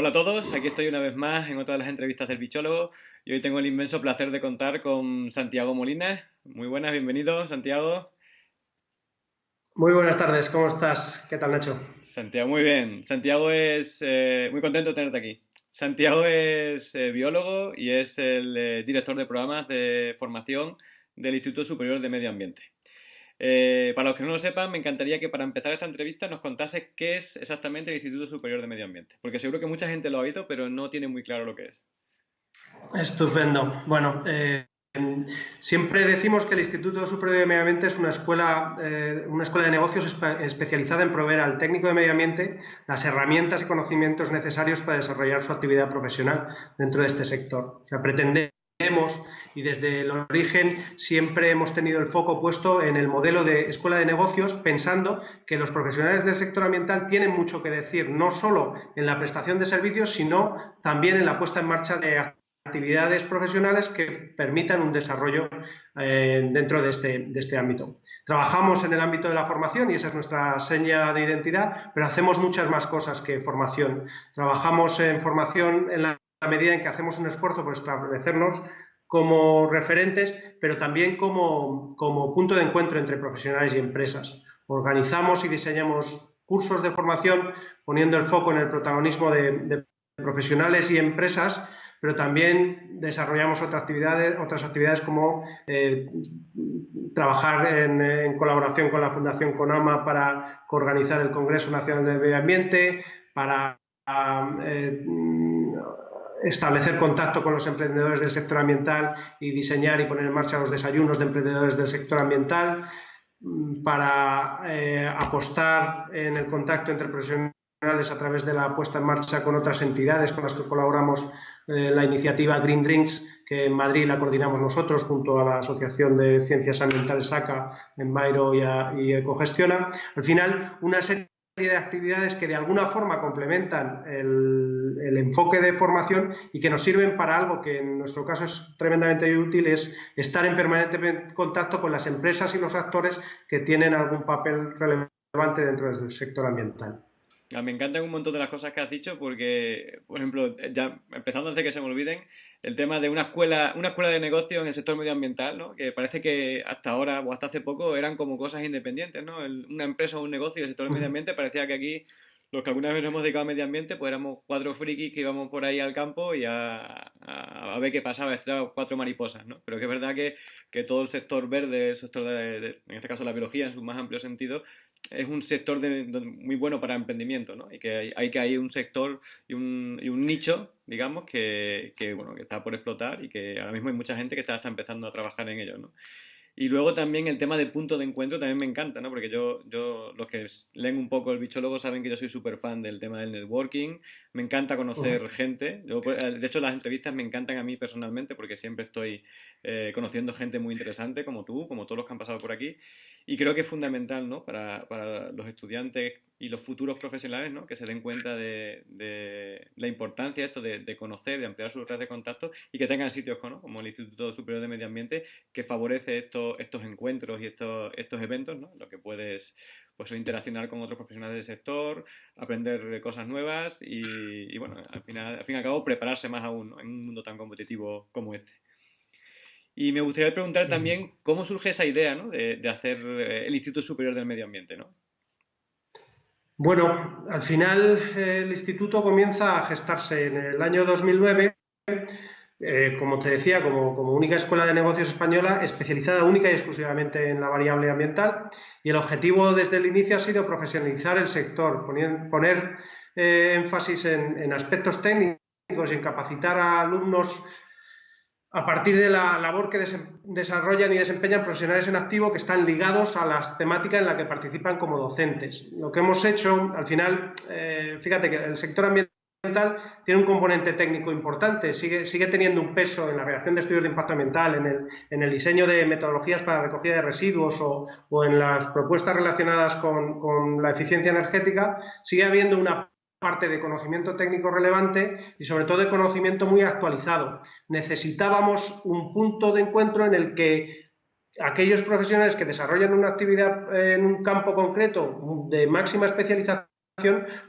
Hola a todos, aquí estoy una vez más en otra de las entrevistas del bichólogo y hoy tengo el inmenso placer de contar con Santiago Molina. Muy buenas, bienvenido Santiago. Muy buenas tardes, ¿cómo estás? ¿Qué tal Nacho? Santiago, muy bien. Santiago es eh, muy contento de tenerte aquí. Santiago es eh, biólogo y es el eh, director de programas de formación del Instituto Superior de Medio Ambiente. Eh, para los que no lo sepan, me encantaría que para empezar esta entrevista nos contase qué es exactamente el Instituto Superior de Medio Ambiente, porque seguro que mucha gente lo ha oído, pero no tiene muy claro lo que es. Estupendo. Bueno, eh, siempre decimos que el Instituto Superior de Medio Ambiente es una escuela, eh, una escuela de negocios especializada en proveer al técnico de medio ambiente las herramientas y conocimientos necesarios para desarrollar su actividad profesional dentro de este sector. O sea, pretende y desde el origen siempre hemos tenido el foco puesto en el modelo de escuela de negocios, pensando que los profesionales del sector ambiental tienen mucho que decir, no solo en la prestación de servicios, sino también en la puesta en marcha de actividades profesionales que permitan un desarrollo eh, dentro de este, de este ámbito. Trabajamos en el ámbito de la formación y esa es nuestra seña de identidad, pero hacemos muchas más cosas que formación. Trabajamos en formación en la a medida en que hacemos un esfuerzo por establecernos como referentes, pero también como, punto de encuentro entre profesionales y empresas. Organizamos y diseñamos cursos de formación poniendo el foco en el protagonismo de, profesionales y empresas, pero también desarrollamos otras actividades, otras actividades como eh, trabajar en, colaboración con la Fundación CONAMA para organizar el Congreso Nacional de Medio Ambiente, para eh, establecer contacto con los emprendedores del sector ambiental y diseñar y poner en marcha los desayunos de emprendedores del sector ambiental mm, para eh, apostar en el contacto entre profesionales a través de la puesta en marcha con otras entidades con las que colaboramos eh, la iniciativa Green Drinks que en Madrid la coordinamos nosotros junto a la Asociación de Ciencias Ambientales ACA, en y, y Ecogestiona. Al final, una serie de actividades que de alguna forma complementan el, enfoque de formación y que nos sirven para algo que en nuestro caso es tremendamente útil, es estar en permanente contacto con las empresas y los actores que tienen algún papel relevante dentro del sector ambiental. Ah, me encantan un montón de las cosas que has dicho porque, por ejemplo, ya empezando antes de que se me olviden, el tema de una escuela, una escuela de negocio en el sector medioambiental, ¿no? que parece que hasta ahora o hasta hace poco eran como cosas independientes, ¿no? una empresa o un negocio del sector del medio ambiente parecía que aquí los que alguna vez nos hemos dedicado al medio ambiente, pues éramos cuatro frikis que íbamos por ahí al campo y a, ver qué pasaba, cuatro mariposas, ¿no? Pero que es verdad que, que todo el sector verde, el sector de, en este caso la biología en su más amplio sentido, es un sector muy bueno para emprendimiento, ¿no? Y que hay, que hay un sector y un, y un nicho, digamos, que, bueno, que está por explotar y que ahora mismo hay mucha gente que está, está empezando a trabajar en ello, ¿no? Y luego también el tema de punto de encuentro también me encanta, ¿no? Porque yo, yo los que leen un poco el bichólogo saben que yo soy súper fan del tema del networking. Me encanta conocer gente. Pues, de hecho, las entrevistas me encantan a mí personalmente porque siempre estoy eh, conociendo gente muy interesante como tú, como todos los que han pasado por aquí. Y creo que es fundamental ¿no? para, para los estudiantes y los futuros profesionales ¿no? que se den cuenta de, de la importancia esto de, de, conocer, de ampliar sus redes de contacto y que tengan sitios como el Instituto Superior de Medio Ambiente que favorece estos, estos encuentros y estos, estos eventos, ¿no? lo que puedes pues, interaccionar con otros profesionales del sector, aprender cosas nuevas y, y bueno, al, final, al fin y al cabo prepararse más aún en un mundo tan competitivo como este. Y me gustaría preguntar también cómo surge esa idea ¿no? de, hacer eh, el Instituto Superior del Medio Ambiente. ¿no? Bueno, al final el instituto comienza a gestarse en el año 2009, eh, como te decía, como, única escuela de negocios española especializada única y exclusivamente en la variable ambiental. Y el objetivo desde el inicio ha sido profesionalizar el sector, poner, eh, énfasis en, en aspectos técnicos y en capacitar a alumnos a partir de la labor que desarrollan y desempeñan profesionales en activo que están ligados a las temáticas en las que participan como docentes. Lo que hemos hecho, al final, eh, fíjate que el sector ambiental tiene un componente técnico importante, sigue, teniendo un peso en la redacción de estudios de impacto ambiental, en el, diseño de metodologías para recogida de residuos o, en las propuestas relacionadas con, con la eficiencia energética, sigue habiendo una parte de conocimiento técnico relevante y sobre todo de conocimiento muy actualizado. Necesitábamos un punto de encuentro en el que aquellos profesionales que desarrollan una actividad en un campo concreto de máxima especialización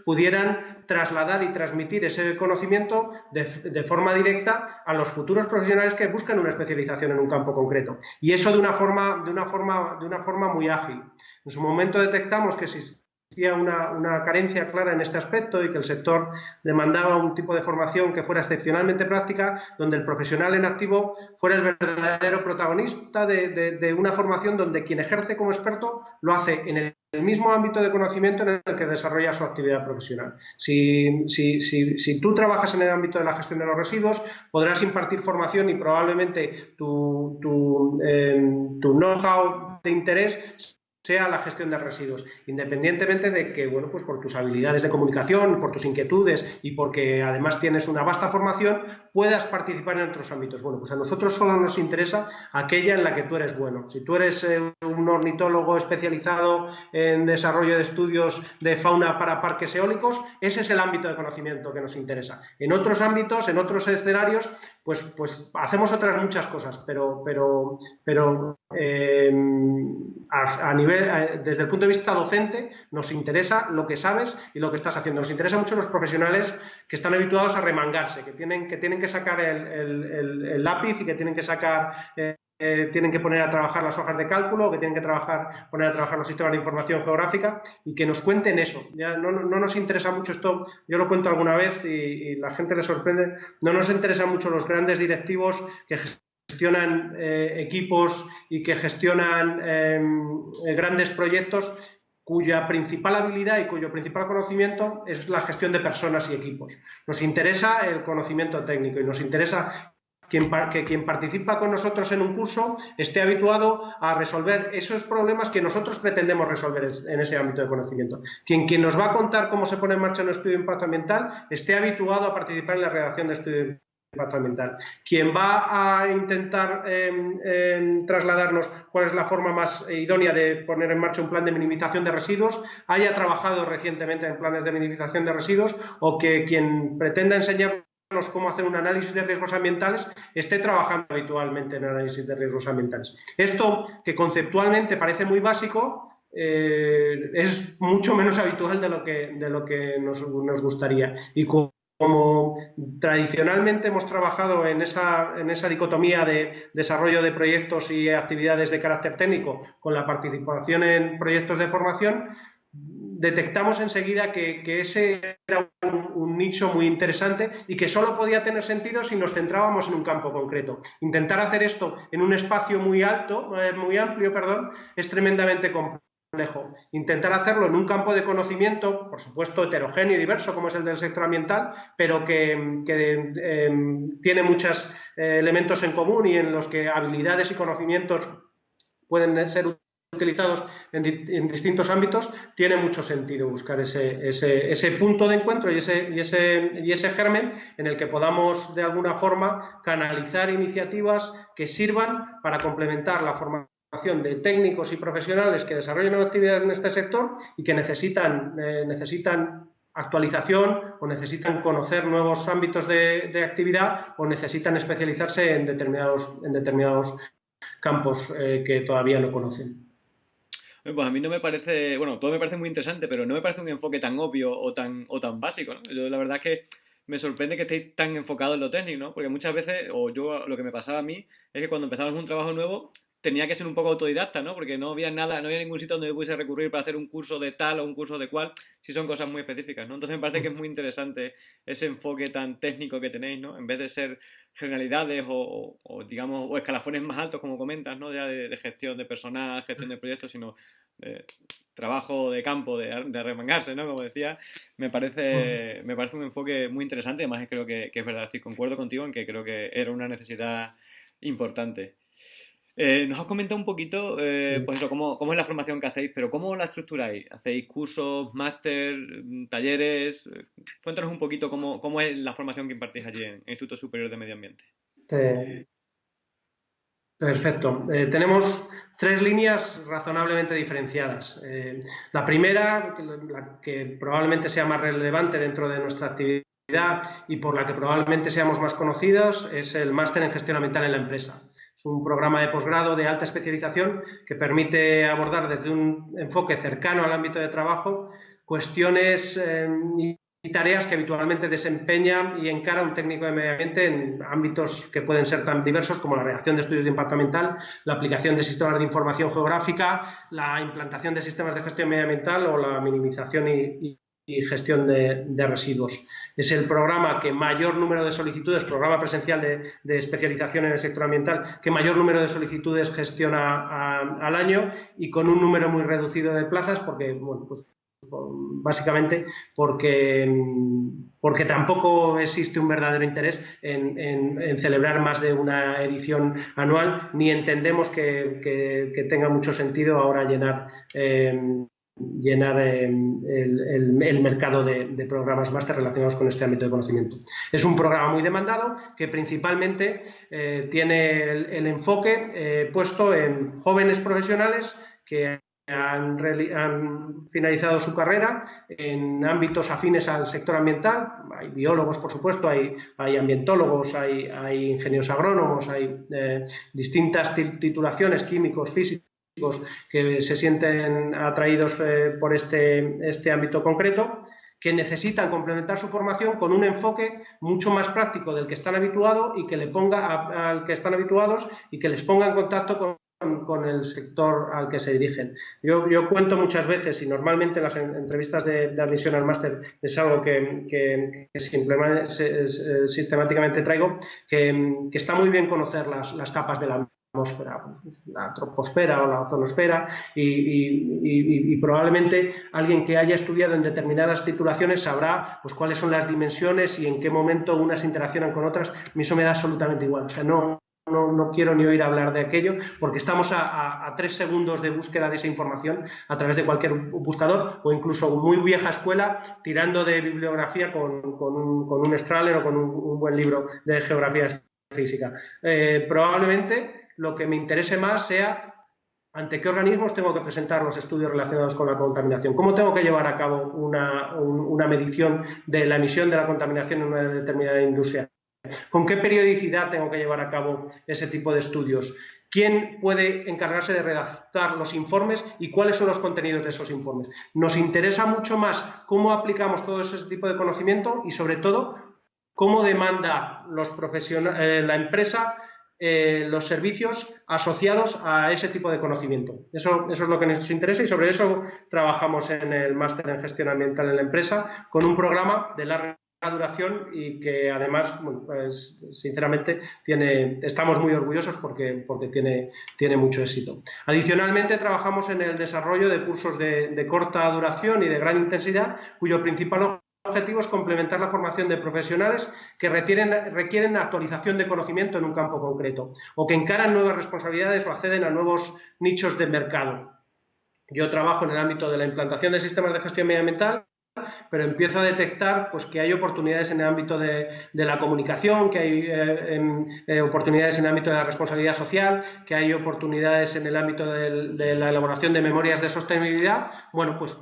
pudieran trasladar y transmitir ese conocimiento de, forma directa a los futuros profesionales que buscan una especialización en un campo concreto. Y eso de una forma, de una forma, de una forma muy ágil. En su momento detectamos que si existía una, carencia clara en este aspecto y que el sector demandaba un tipo de formación que fuera excepcionalmente práctica, donde el profesional en activo fuera el verdadero protagonista de, una formación donde quien ejerce como experto lo hace en el, mismo ámbito de conocimiento en el que desarrolla su actividad profesional. Si, si, tú trabajas en el ámbito de la gestión de los residuos, podrás impartir formación y probablemente tu, tu, eh, tu know-how de interés sea la gestión de residuos, independientemente de que, bueno, pues por tus habilidades de comunicación, por tus inquietudes y porque además tienes una vasta formación, puedas participar en otros ámbitos. Bueno, pues a nosotros solo nos interesa aquella en la que tú eres bueno. Si tú eres eh, un ornitólogo especializado en desarrollo de estudios de fauna para parques eólicos, ese es el ámbito de conocimiento que nos interesa. En otros ámbitos, en otros escenarios, pues, pues hacemos otras muchas cosas, pero, pero, pero eh, a, nivel, desde el punto de vista docente, nos interesa lo que sabes y lo que estás haciendo. Nos interesa mucho los profesionales que están habituados a remangarse, que tienen que, tienen que sacar el, lápiz y que tienen que sacar... Eh, eh, poner a trabajar las hojas de cálculo, que tienen que trabajar, poner a trabajar los sistemas de información geográfica y que nos cuenten eso. Ya no, nos interesa mucho esto, yo lo cuento alguna vez y, la gente le sorprende, no nos interesa mucho los grandes directivos que gestionan eh, equipos y que gestionan em, grandes proyectos cuya principal habilidad y cuyo principal conocimiento es la gestión de personas y equipos. Nos interesa el conocimiento técnico y nos interesa que quien participa con nosotros en un curso esté habituado a resolver esos problemas que nosotros pretendemos resolver en ese ámbito de conocimiento. Quien, quien nos va a contar cómo se pone en marcha un estudio de impacto ambiental esté habituado a participar en la redacción de estudio ambiental. Quien va a intentar em, em, trasladarnos cuál es la forma más idónea de poner en marcha un plan de minimización de residuos, haya trabajado recientemente en planes de minimización de residuos o que quien pretenda enseñarnos cómo hacer un análisis de riesgos ambientales esté trabajando habitualmente en análisis de riesgos ambientales. Esto, que conceptualmente parece muy básico, eh, es mucho menos habitual de lo que, de lo que nos, nos gustaría. Y como tradicionalmente hemos trabajado en esa, en esa dicotomía de desarrollo de proyectos y actividades de carácter técnico con la participación en proyectos de formación, detectamos enseguida que, ese era un, nicho muy interesante y que solo podía tener sentido si nos centrábamos en un campo concreto. Intentar hacer esto en un espacio muy alto, eh, muy amplio, perdón, es tremendamente complejo Intentar hacerlo en un campo de conocimiento, por supuesto heterogéneo y diverso como es el del sector ambiental, pero que, em, tiene muchos eh, elementos en común y en los que habilidades y conocimientos pueden ser utilizados en, distintos ámbitos, tiene mucho sentido buscar ese, punto de encuentro y ese, y, ese, y ese germen en el que podamos de alguna forma canalizar iniciativas que sirvan para complementar la formación de técnicos y profesionales que desarrollan actividades en este sector y que necesitan, eh, necesitan actualización o necesitan conocer nuevos ámbitos de, actividad o necesitan especializarse en determinados, en determinados campos eh, que todavía no conocen. Pues a mí no me parece, bueno, todo me parece muy interesante, pero no me parece un enfoque tan obvio o tan, o tan básico. Yo, la verdad es que me sorprende que estéis tan enfocados en lo técnico, ¿no? Porque muchas veces, o yo lo que me pasaba a mí, es que cuando empezamos un trabajo nuevo, tenía que ser un poco autodidacta, ¿no? Porque no había nada, no había ningún sitio donde yo pudiese recurrir para hacer un curso de tal o un curso de cual, si son cosas muy específicas, ¿no? Entonces me parece que es muy interesante ese enfoque tan técnico que tenéis, ¿no? En vez de ser generalidades o, digamos, o escalafones más altos, como comentas, ¿no? Ya de, gestión de personal, gestión de proyectos, sino de trabajo de campo, de, remangarse, ¿no? Como decía, me parece, me parece un enfoque muy interesante, además creo que, que es verdad, estoy concuerdo contigo en que creo que era una necesidad importante. Eh, nos has comentado un poquito, eh, pues eso, cómo, cómo, es la formación que hacéis, pero ¿cómo la estructuráis? ¿Hacéis cursos, máster, mm, talleres? Eh, cuéntanos un poquito cómo, cómo, es la formación que impartís allí en el Instituto Superior de Medio Ambiente. Perfecto. tenemos tres líneas razonablemente diferenciadas. la primera, la que probablemente sea más relevante dentro de nuestra actividad y por la que probablemente seamos más conocidos, es el máster en gestión ambiental en la empresa. Es un programa de posgrado de alta especialización que permite abordar desde un enfoque cercano al ámbito de trabajo cuestiones em, y tareas que habitualmente desempeña y encara un técnico de medio ambiente en ámbitos que pueden ser tan diversos como la redacción de estudios de impacto ambiental, la aplicación de sistemas de información geográfica, la implantación de sistemas de gestión medioambiental o la minimización y, gestión de, residuos. Es el programa que mayor número de solicitudes, programa presencial de, especialización en el sector ambiental, que mayor número de solicitudes gestiona al año y con un número muy reducido de plazas porque, bueno, pues básicamente porque, porque tampoco existe un verdadero interés en, celebrar más de una edición anual, ni entendemos que, tenga mucho sentido ahora llenar, eh, llenar eh, el, mercado de, programas máster relacionados con este ámbito de conocimiento. Es un programa muy demandado que principalmente eh, tiene el, enfoque puesto en jóvenes profesionales que han, finalizado su carrera en ámbitos afines al sector ambiental. Hay biólogos, por supuesto, hay, ambientólogos, hay, hay, ingenieros agrónomos, hay eh, distintas titulaciones, químicos, físicos, que se sienten atraídos eh, por este, este ámbito concreto que necesitan complementar su formación con un enfoque mucho más práctico del que están habituados y que le ponga al que están habituados y que les ponga en contacto con el sector al que se dirigen. Yo, cuento muchas veces y normalmente en las entrevistas de, admisión al máster es algo que, que, sistemáticamente traigo, que, está muy bien conocer las, las capas de la atmósfera, la troposfera o la ozonosfera y, probablemente alguien que haya estudiado en determinadas titulaciones sabrá pues, cuáles son las dimensiones y en qué momento unas interaccionan con otras. A mí eso me da absolutamente igual. O sea, no, no, quiero ni oír hablar de aquello, porque estamos a, tres segundos de búsqueda de esa información a través de cualquier buscador o incluso muy vieja escuela tirando de bibliografía con, un, con un Strahler o con un, buen libro de geografía física. Eh, probablemente lo que me interese más sea ante qué organismos tengo que presentar los estudios relacionados con la contaminación, cómo tengo que llevar a cabo una, una medición de la emisión de la contaminación en una determinada industria ¿Con qué periodicidad tengo que llevar a cabo ese tipo de estudios? ¿Quién puede encargarse de redactar los informes y cuáles son los contenidos de esos informes? Nos interesa mucho más cómo aplicamos todo ese tipo de conocimiento y, sobre todo, cómo demanda los eh, la empresa eh, los servicios asociados a ese tipo de conocimiento. Eso, eso, es lo que nos interesa y sobre eso trabajamos en el máster en gestión ambiental en la empresa con un programa de larga duración y que además, pues, sinceramente, tiene, estamos muy orgullosos porque, porque tiene, tiene mucho éxito. Adicionalmente, trabajamos en el desarrollo de cursos de, corta duración y de gran intensidad, cuyo principal objetivo es complementar la formación de profesionales que requieren, actualización de conocimiento en un campo concreto o que encaran nuevas responsabilidades o acceden a nuevos nichos de mercado. Yo trabajo en el ámbito de la implantación de sistemas de gestión medioambiental pero empiezo a detectar pues, que hay oportunidades en el ámbito de, la comunicación, que hay eh, eh, oportunidades en el ámbito de la responsabilidad social, que hay oportunidades en el ámbito de, la elaboración de memorias de sostenibilidad. Bueno, pues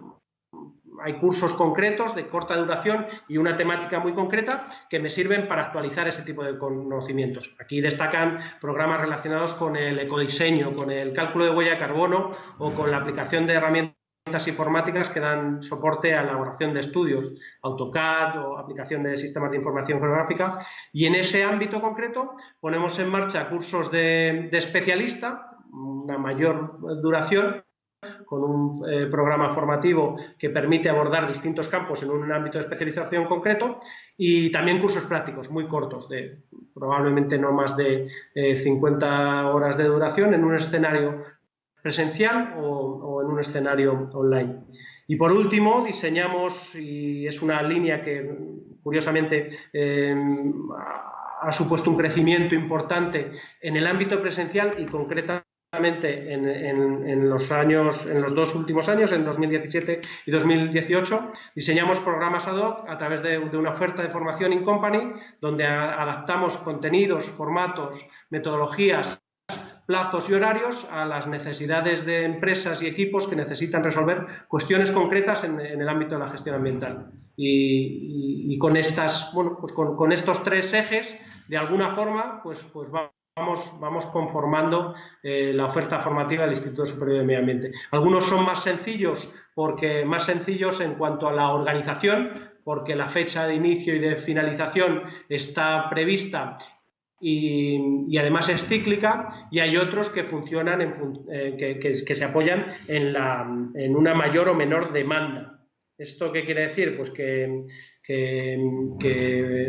hay cursos concretos de corta duración y una temática muy concreta que me sirven para actualizar ese tipo de conocimientos. Aquí destacan programas relacionados con el ecodiseño, con el cálculo de huella de carbono o con la aplicación de herramientas informáticas que dan soporte a la elaboración de estudios, AutoCAD o aplicación de sistemas de información geográfica. Y en ese ámbito concreto ponemos en marcha cursos de, especialista, una mayor duración, con un eh, programa formativo que permite abordar distintos campos en un ámbito de especialización concreto y también cursos prácticos muy cortos, de probablemente no más de 50 eh, horas de duración en un escenario presencial o, en un escenario online. Y por último, diseñamos, y es una línea que curiosamente em, ha supuesto un crecimiento importante en el ámbito presencial y concretamente en, los años, en los dos últimos años, en 2017 y 2018, diseñamos programas ad hoc a través de, una oferta de formación in company, donde adaptamos contenidos, formatos, metodologías plazos y horarios a las necesidades de empresas y equipos que necesitan resolver cuestiones concretas en, el ámbito de la gestión ambiental. Y, con, estas, bueno, pues con, estos tres ejes, de alguna forma, pues, pues vamos, vamos conformando eh, la oferta formativa del Instituto Superior de Medio Ambiente. Algunos son más sencillos, porque más sencillos en cuanto a la organización, porque la fecha de inicio y de finalización está prevista y, además es cíclica y hay otros que funcionan, eh, que, se apoyan en, la, en, una mayor o menor demanda. ¿Esto qué quiere decir? Pues que,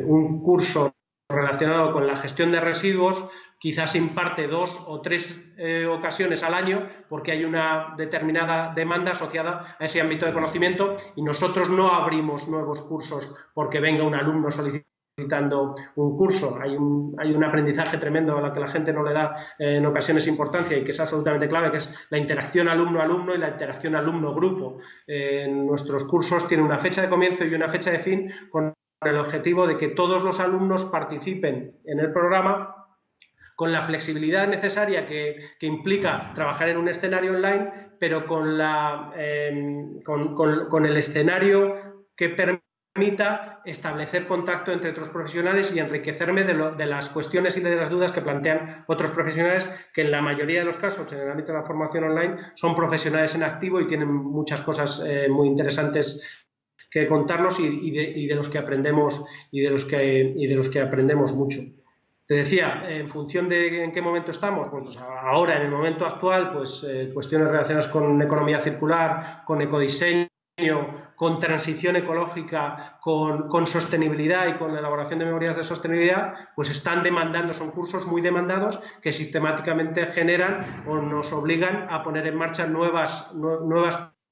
un curso relacionado con la gestión de residuos quizás imparte dos o tres eh, ocasiones al año porque hay una determinada demanda asociada a ese ámbito de conocimiento y nosotros no abrimos nuevos cursos porque venga un alumno solicitando un curso. Hay un, hay un aprendizaje tremendo a la que la gente no le da eh, en ocasiones importancia y que es absolutamente clave, que es la interacción alumno-alumno y la interacción alumno-grupo. en nuestros cursos tiene una fecha de comienzo y una fecha de fin con el objetivo de que todos los alumnos participen en el programa con la flexibilidad necesaria que, implica trabajar en un escenario online, pero con, la, eh, con, con el escenario que permita establecer contacto entre otros profesionales y enriquecerme de, las cuestiones y de las dudas que plantean otros profesionales que en la mayoría de los casos en el ámbito de la formación online son profesionales en activo y tienen muchas cosas eh, muy interesantes contarnos y, de, los que aprendemos y de los que, de los que aprendemos mucho. Te decía, en función de en qué momento estamos, pues ahora en el momento actual, pues eh, cuestiones relacionadas con economía circular, con ecodiseño, con transición ecológica, con, sostenibilidad y con la elaboración de memorias de sostenibilidad, pues están demandando, son cursos muy demandados que sistemáticamente generan o nos obligan a poner en marcha nuevas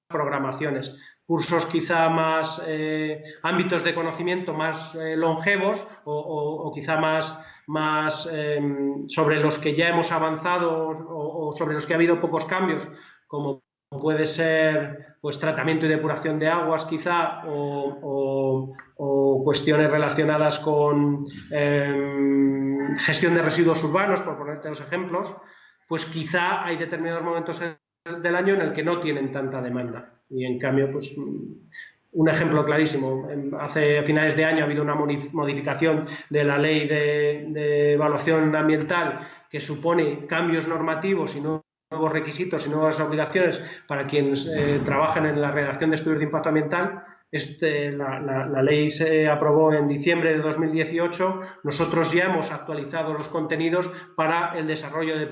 programaciones. Cursos quizá más, eh, ámbitos de conocimiento más eh, longevos o, quizá más, más em, sobre los que ya hemos avanzado o, sobre los que ha habido pocos cambios, como puede ser pues tratamiento y depuración de aguas quizá o, cuestiones relacionadas con em, gestión de residuos urbanos, por ponerte dos ejemplos, pues quizá hay determinados momentos del año en el que no tienen tanta demanda. Y en cambio, pues un ejemplo clarísimo, hace finales de año ha habido una modificación de la ley de, evaluación ambiental que supone cambios normativos y nuevos requisitos y nuevas obligaciones para quienes eh, trabajan en la redacción de estudios de impacto ambiental. Este, la, ley se aprobó en diciembre de 2018. Nosotros ya hemos actualizado los contenidos para el desarrollo de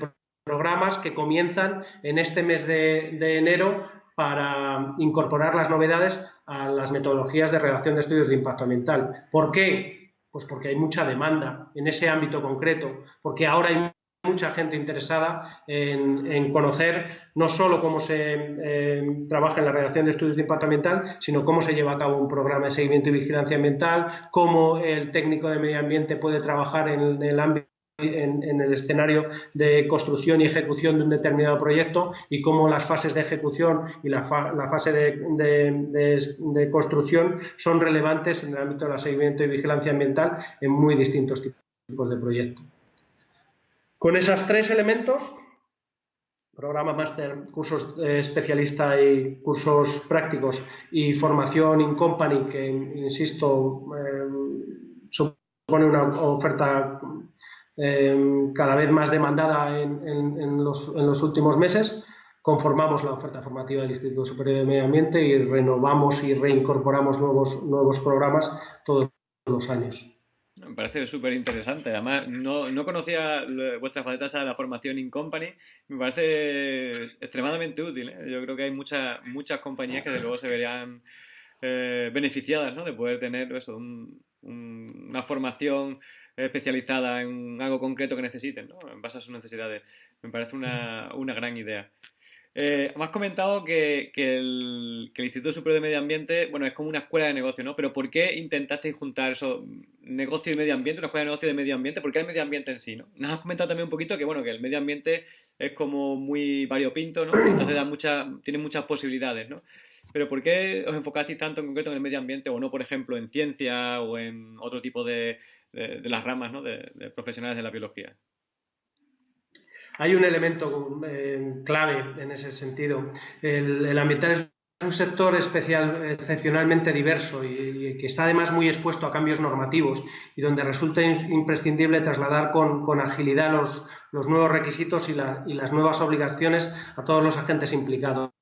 programas que comienzan en este mes de, enero para incorporar las novedades a las metodologías de redacción de estudios de impacto ambiental. ¿Por qué? Pues porque hay mucha demanda en ese ámbito concreto, porque ahora hay mucha gente interesada en, conocer no solo cómo se eh, trabaja en la redacción de estudios de impacto ambiental, sino cómo se lleva a cabo un programa de seguimiento y vigilancia ambiental, cómo el técnico de medio ambiente puede trabajar en, el ámbito en, el escenario de construcción y ejecución de un determinado proyecto y cómo las fases de ejecución y la, fase de, construcción son relevantes en el ámbito de seguimiento y vigilancia ambiental en muy distintos tipos de proyectos. Con esos tres elementos, programa máster, cursos eh, especialista y cursos prácticos y formación in company, que insisto, eh, supone una oferta eh, cada vez más demandada en, los, últimos meses, conformamos la oferta formativa del Instituto Superior de Medio Ambiente y renovamos y reincorporamos nuevos, nuevos programas todos los años. Me parece súper interesante. Además, no, no conocía vuestras facetas a la formación in company. Me parece extremadamente útil. ¿eh? Yo creo que hay muchas muchas compañías que de luego se verían eh, beneficiadas ¿no? de poder tener eso, una formación especializada en algo concreto que necesiten, ¿no? en base a sus necesidades. Me parece una, una gran idea. Eh, me has comentado que, el, Instituto Superior de Medio Ambiente, bueno, es como una escuela de negocio, ¿no? Pero ¿por qué intentasteis juntar eso, negocio y medio ambiente, una escuela de negocio de medio ambiente? ¿Por qué el medio ambiente en sí, no? Nos has comentado también un poquito que, bueno, que el medio ambiente es como muy variopinto, ¿no? Entonces da mucha, tiene muchas posibilidades, ¿no? Pero ¿por qué os enfocasteis tanto en concreto en el medio ambiente o no, por ejemplo, en ciencia o en otro tipo de, las ramas, ¿no? de profesionales de la biología? Hay un elemento eh, clave en ese sentido. El, ambiental es un sector especial, excepcionalmente diverso y, que está además muy expuesto a cambios normativos y donde resulta imprescindible trasladar con, agilidad los, nuevos requisitos y, las nuevas obligaciones a todos los agentes implicados.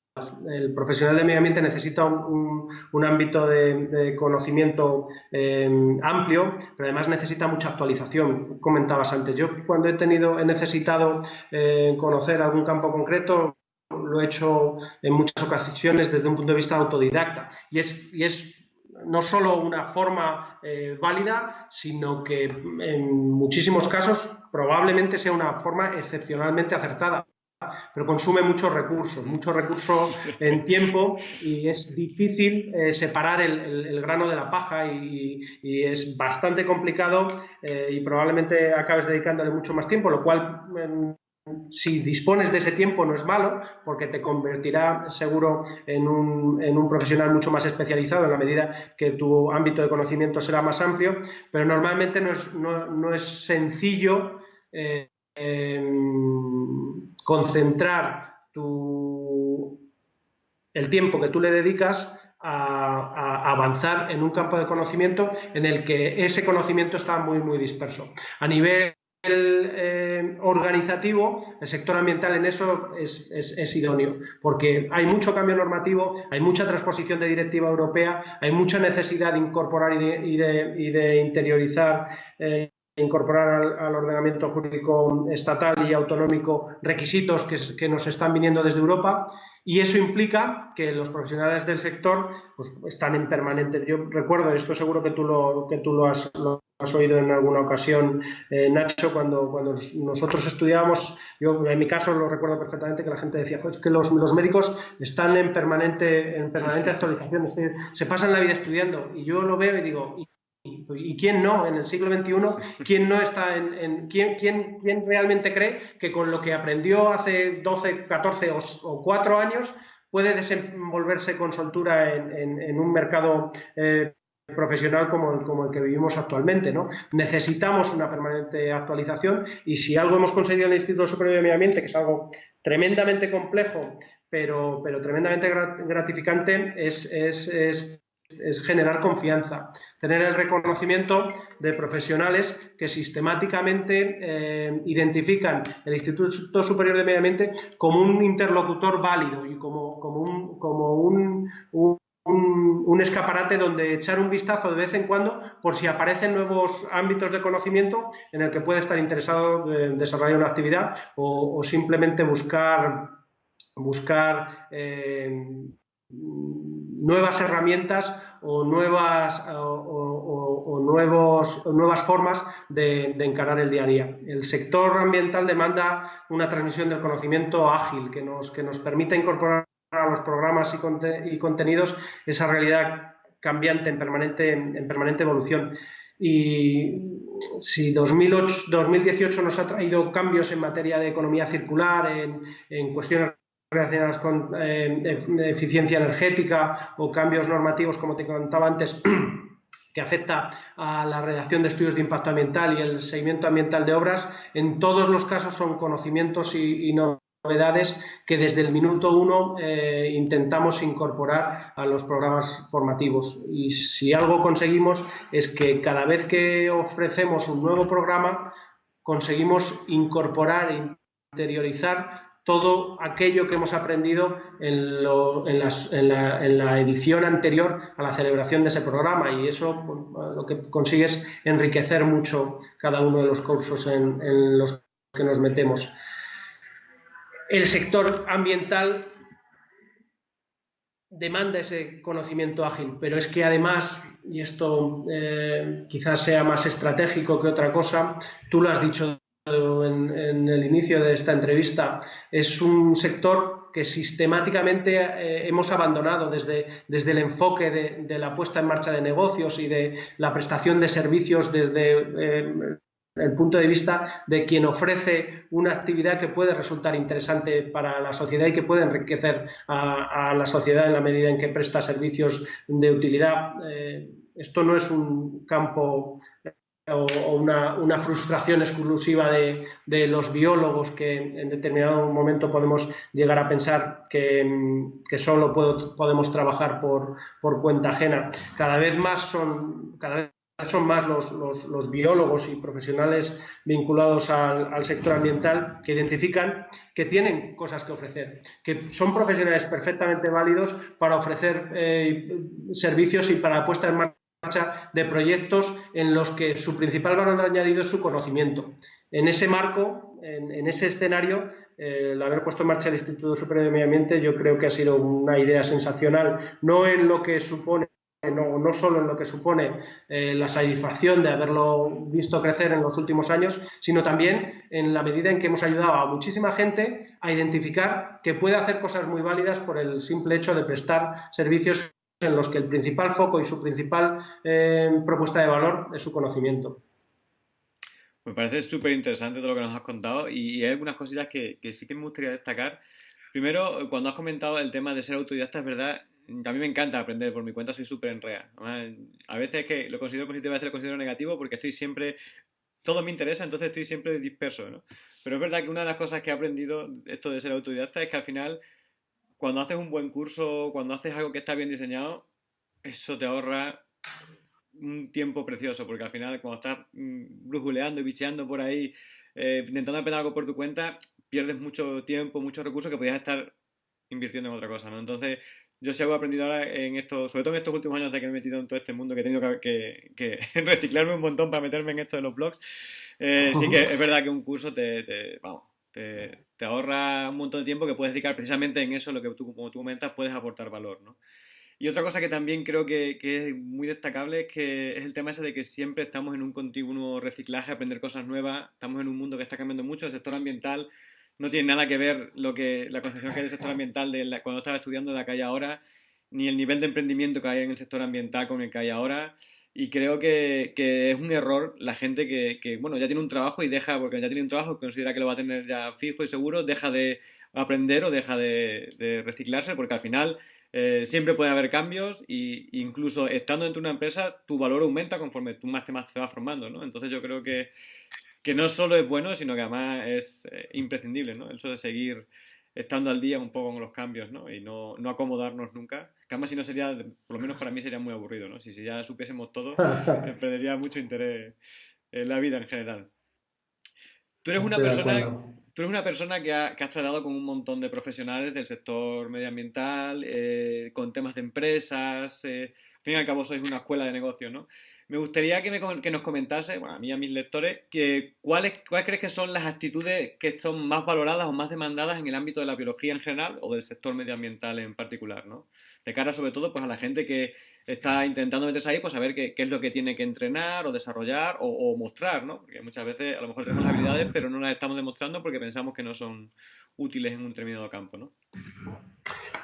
El profesional de medio ambiente necesita un, ámbito de, conocimiento eh, amplio, pero además necesita mucha actualización. Comentabas antes, yo cuando he tenido, he necesitado eh, conocer algún campo concreto, lo he hecho en muchas ocasiones desde un punto de vista autodidacta. Y es, y es no solo una forma eh, válida, sino que en muchísimos casos probablemente sea una forma excepcionalmente acertada pero consume muchos recursos, muchos recursos en tiempo y es difícil eh, separar el, grano de la paja y, es bastante complicado eh, y probablemente acabes dedicándole mucho más tiempo, lo cual si dispones de ese tiempo no es malo, porque te convertirá seguro en un, profesional mucho más especializado en la medida que tu ámbito de conocimiento será más amplio, pero normalmente no es, sencillo eh, em, concentrar el tiempo que tú le dedicas a, avanzar en un campo de conocimiento en el que ese conocimiento está muy, muy disperso. A nivel eh, organizativo, el sector ambiental en eso es, idóneo, porque hay mucho cambio normativo, hay mucha transposición de directiva europea, hay mucha necesidad de incorporar y de, interiorizar. Eh, incorporar al, ordenamiento jurídico estatal y autonómico requisitos que, nos están viniendo desde Europa y eso implica que los profesionales del sector pues, están en permanente. Yo recuerdo, esto seguro que tú lo, que tú lo, has, has oído en alguna ocasión, eh, Nacho, cuando, cuando nosotros estudiábamos, yo en mi caso lo recuerdo perfectamente que la gente decía, que los, los, médicos están en permanente, en permanente actualización, se pasan la vida estudiando y yo lo veo y digo, ¿Y quién no en el siglo XXI? ¿Quién no está en, quién, quién, quién, realmente cree que con lo que aprendió hace 12, 14 o, 4 años puede desenvolverse con soltura en, un mercado eh, profesional como el, como el que vivimos actualmente? ¿no? Necesitamos una permanente actualización y si algo hemos conseguido en el Instituto Superior de Medio Ambiente, que es algo tremendamente complejo, pero, pero tremendamente gratificante, es, es, es es generar confianza, tener el reconocimiento de profesionales que sistemáticamente eh, identifican el Instituto Superior de Medio Ambiente como un interlocutor válido y como, como, un, como un, un, escaparate donde echar un vistazo de vez en cuando por si aparecen nuevos ámbitos de conocimiento en el que puede estar interesado en desarrollar una actividad o, simplemente buscar, buscar eh, nuevas herramientas o nuevas, o, nuevos, nuevas formas de, encarar el día a día. El sector ambiental demanda una transmisión del conocimiento ágil que nos, que nos permita incorporar a los programas y, contenidos esa realidad cambiante en permanente, en permanente evolución. Y si 2008, 2018 nos ha traído cambios en materia de economía circular, en, en cuestiones relacionadas con eh, eficiencia energética o cambios normativos, como te contaba antes, que afecta a la redacción de estudios de impacto ambiental y el seguimiento ambiental de obras, en todos los casos son conocimientos y, novedades que desde el minuto uno eh, intentamos incorporar a los programas formativos. Y si algo conseguimos es que cada vez que ofrecemos un nuevo programa, conseguimos incorporar e interiorizar todo aquello que hemos aprendido en, la, edición anterior a la celebración de ese programa y eso pues, lo que consigue es enriquecer mucho cada uno de los cursos en, los que nos metemos. El sector ambiental demanda ese conocimiento ágil, pero es que además, y esto eh, quizás sea más estratégico que otra cosa, tú lo has dicho en, el inicio de esta entrevista, es un sector que sistemáticamente eh, hemos abandonado desde, desde el enfoque de, la puesta en marcha de negocios y de la prestación de servicios desde eh, el punto de vista de quien ofrece una actividad que puede resultar interesante para la sociedad y que puede enriquecer a, la sociedad en la medida en que presta servicios de utilidad. Eh, esto no es un campo o, una, frustración exclusiva de, los biólogos que en determinado momento podemos llegar a pensar que, solo podemos trabajar por, cuenta ajena. Cada vez más son, cada vez son más los, biólogos y profesionales vinculados al, sector ambiental que identifican que tienen cosas que ofrecer, que son profesionales perfectamente válidos para ofrecer eh, servicios y para puesta en marcha de proyectos en los que su principal valor añadido es su conocimiento. En ese marco, en, ese escenario, eh, el haber puesto en marcha el Instituto Superior de Medio Ambiente yo creo que ha sido una idea sensacional, no en lo que supone no, no, solo en lo que supone eh, la satisfacción de haberlo visto crecer en los últimos años, sino también en la medida en que hemos ayudado a muchísima gente a identificar que puede hacer cosas muy válidas por el simple hecho de prestar servicios en los que el principal foco y su principal eh, propuesta de valor es su conocimiento. Me parece súper interesante todo lo que nos has contado y hay algunas cositas que, sí que me gustaría destacar. Primero, cuando has comentado el tema de ser autodidacta, es verdad, a mí me encanta aprender por mi cuenta, soy súper enrea. A veces que lo considero positivo, a veces lo considero negativo porque estoy siempre, todo me interesa, entonces estoy siempre disperso, ¿no? Pero es verdad que una de las cosas que he aprendido esto de ser autodidacta es que al final cuando haces un buen curso, cuando haces algo que está bien diseñado, eso te ahorra un tiempo precioso, porque al final cuando estás mm, brujuleando y bicheando por ahí, eh, intentando aprender algo por tu cuenta, pierdes mucho tiempo, muchos recursos que podías estar invirtiendo en otra cosa, ¿no? Entonces, yo sí algo aprendido ahora en esto, sobre todo en estos últimos años de que me he metido en todo este mundo, que he tenido que, reciclarme un montón para meterme en esto de los blogs, eh, sí que es verdad que un curso te vamos, te, ahorra un montón de tiempo que puedes dedicar precisamente en eso, lo que tú, como tú comentas, puedes aportar valor, ¿no? Y otra cosa que también creo que, es muy destacable es que es el tema ese de que siempre estamos en un continuo reciclaje, aprender cosas nuevas, estamos en un mundo que está cambiando mucho, el sector ambiental no tiene nada que ver lo que la concepción que hay del sector ambiental de cuando estaba estudiando de la que hay ahora, ni el nivel de emprendimiento que hay en el sector ambiental con el que hay ahora. Y creo que, es un error la gente que, bueno, ya tiene un trabajo y deja, porque ya tiene un trabajo, considera que lo va a tener ya fijo y seguro, deja de aprender o deja de, reciclarse, porque al final eh, siempre puede haber cambios e incluso estando dentro de una empresa, tu valor aumenta conforme tú más te, más te vas formando, ¿no? Entonces yo creo que, que no solo es bueno, sino que además es eh, imprescindible, ¿no? El hecho de seguir estando al día un poco con los cambios, ¿no? Y no, no acomodarnos nunca. Que además si no sería, por lo menos para mí sería muy aburrido, ¿no? Si, si ya supiésemos todo, me perdería mucho interés en la vida en general. Tú eres una persona, tú eres una persona que, ha, que, has tratado con un montón de profesionales del sector medioambiental, eh, con temas de empresas, eh, al fin y al cabo sois una escuela de negocios, ¿no? Me gustaría que, nos comentase, bueno, a mí y a mis lectores, que cuáles, cuáles crees que son las actitudes que son más valoradas o más demandadas en el ámbito de la biología en general o del sector medioambiental en particular, ¿no? De cara sobre todo pues a la gente que está intentando meterse ahí, pues saber qué, es lo que tiene que entrenar o desarrollar o, mostrar, ¿no? Porque muchas veces a lo mejor tenemos habilidades pero no las estamos demostrando porque pensamos que no son útiles en un determinado campo, ¿no?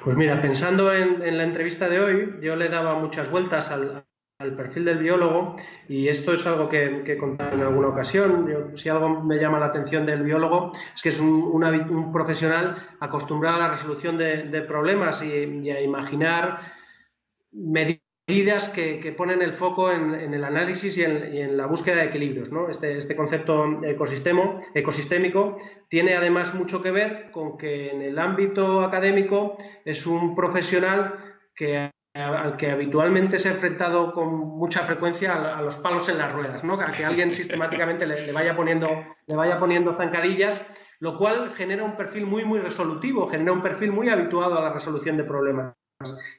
Pues mira, pensando en, en la entrevista de hoy, yo le daba muchas vueltas al, al perfil del biólogo y esto es algo que, he contado en alguna ocasión. si algo me llama la atención del biólogo es que es un, profesional acostumbrado a la resolución de, problemas y, a imaginar medidas que, ponen el foco en, el análisis y en, la búsqueda de equilibrios. Este, este, concepto ecosistémico tiene además mucho que ver con que en el ámbito académico es un profesional que al que habitualmente se ha enfrentado con mucha frecuencia a, los palos en las ruedas, ¿no? A que alguien sistemáticamente le, vaya poniendo, le vaya poniendo zancadillas, lo cual genera un perfil muy, muy resolutivo, genera un perfil muy habituado a la resolución de problemas.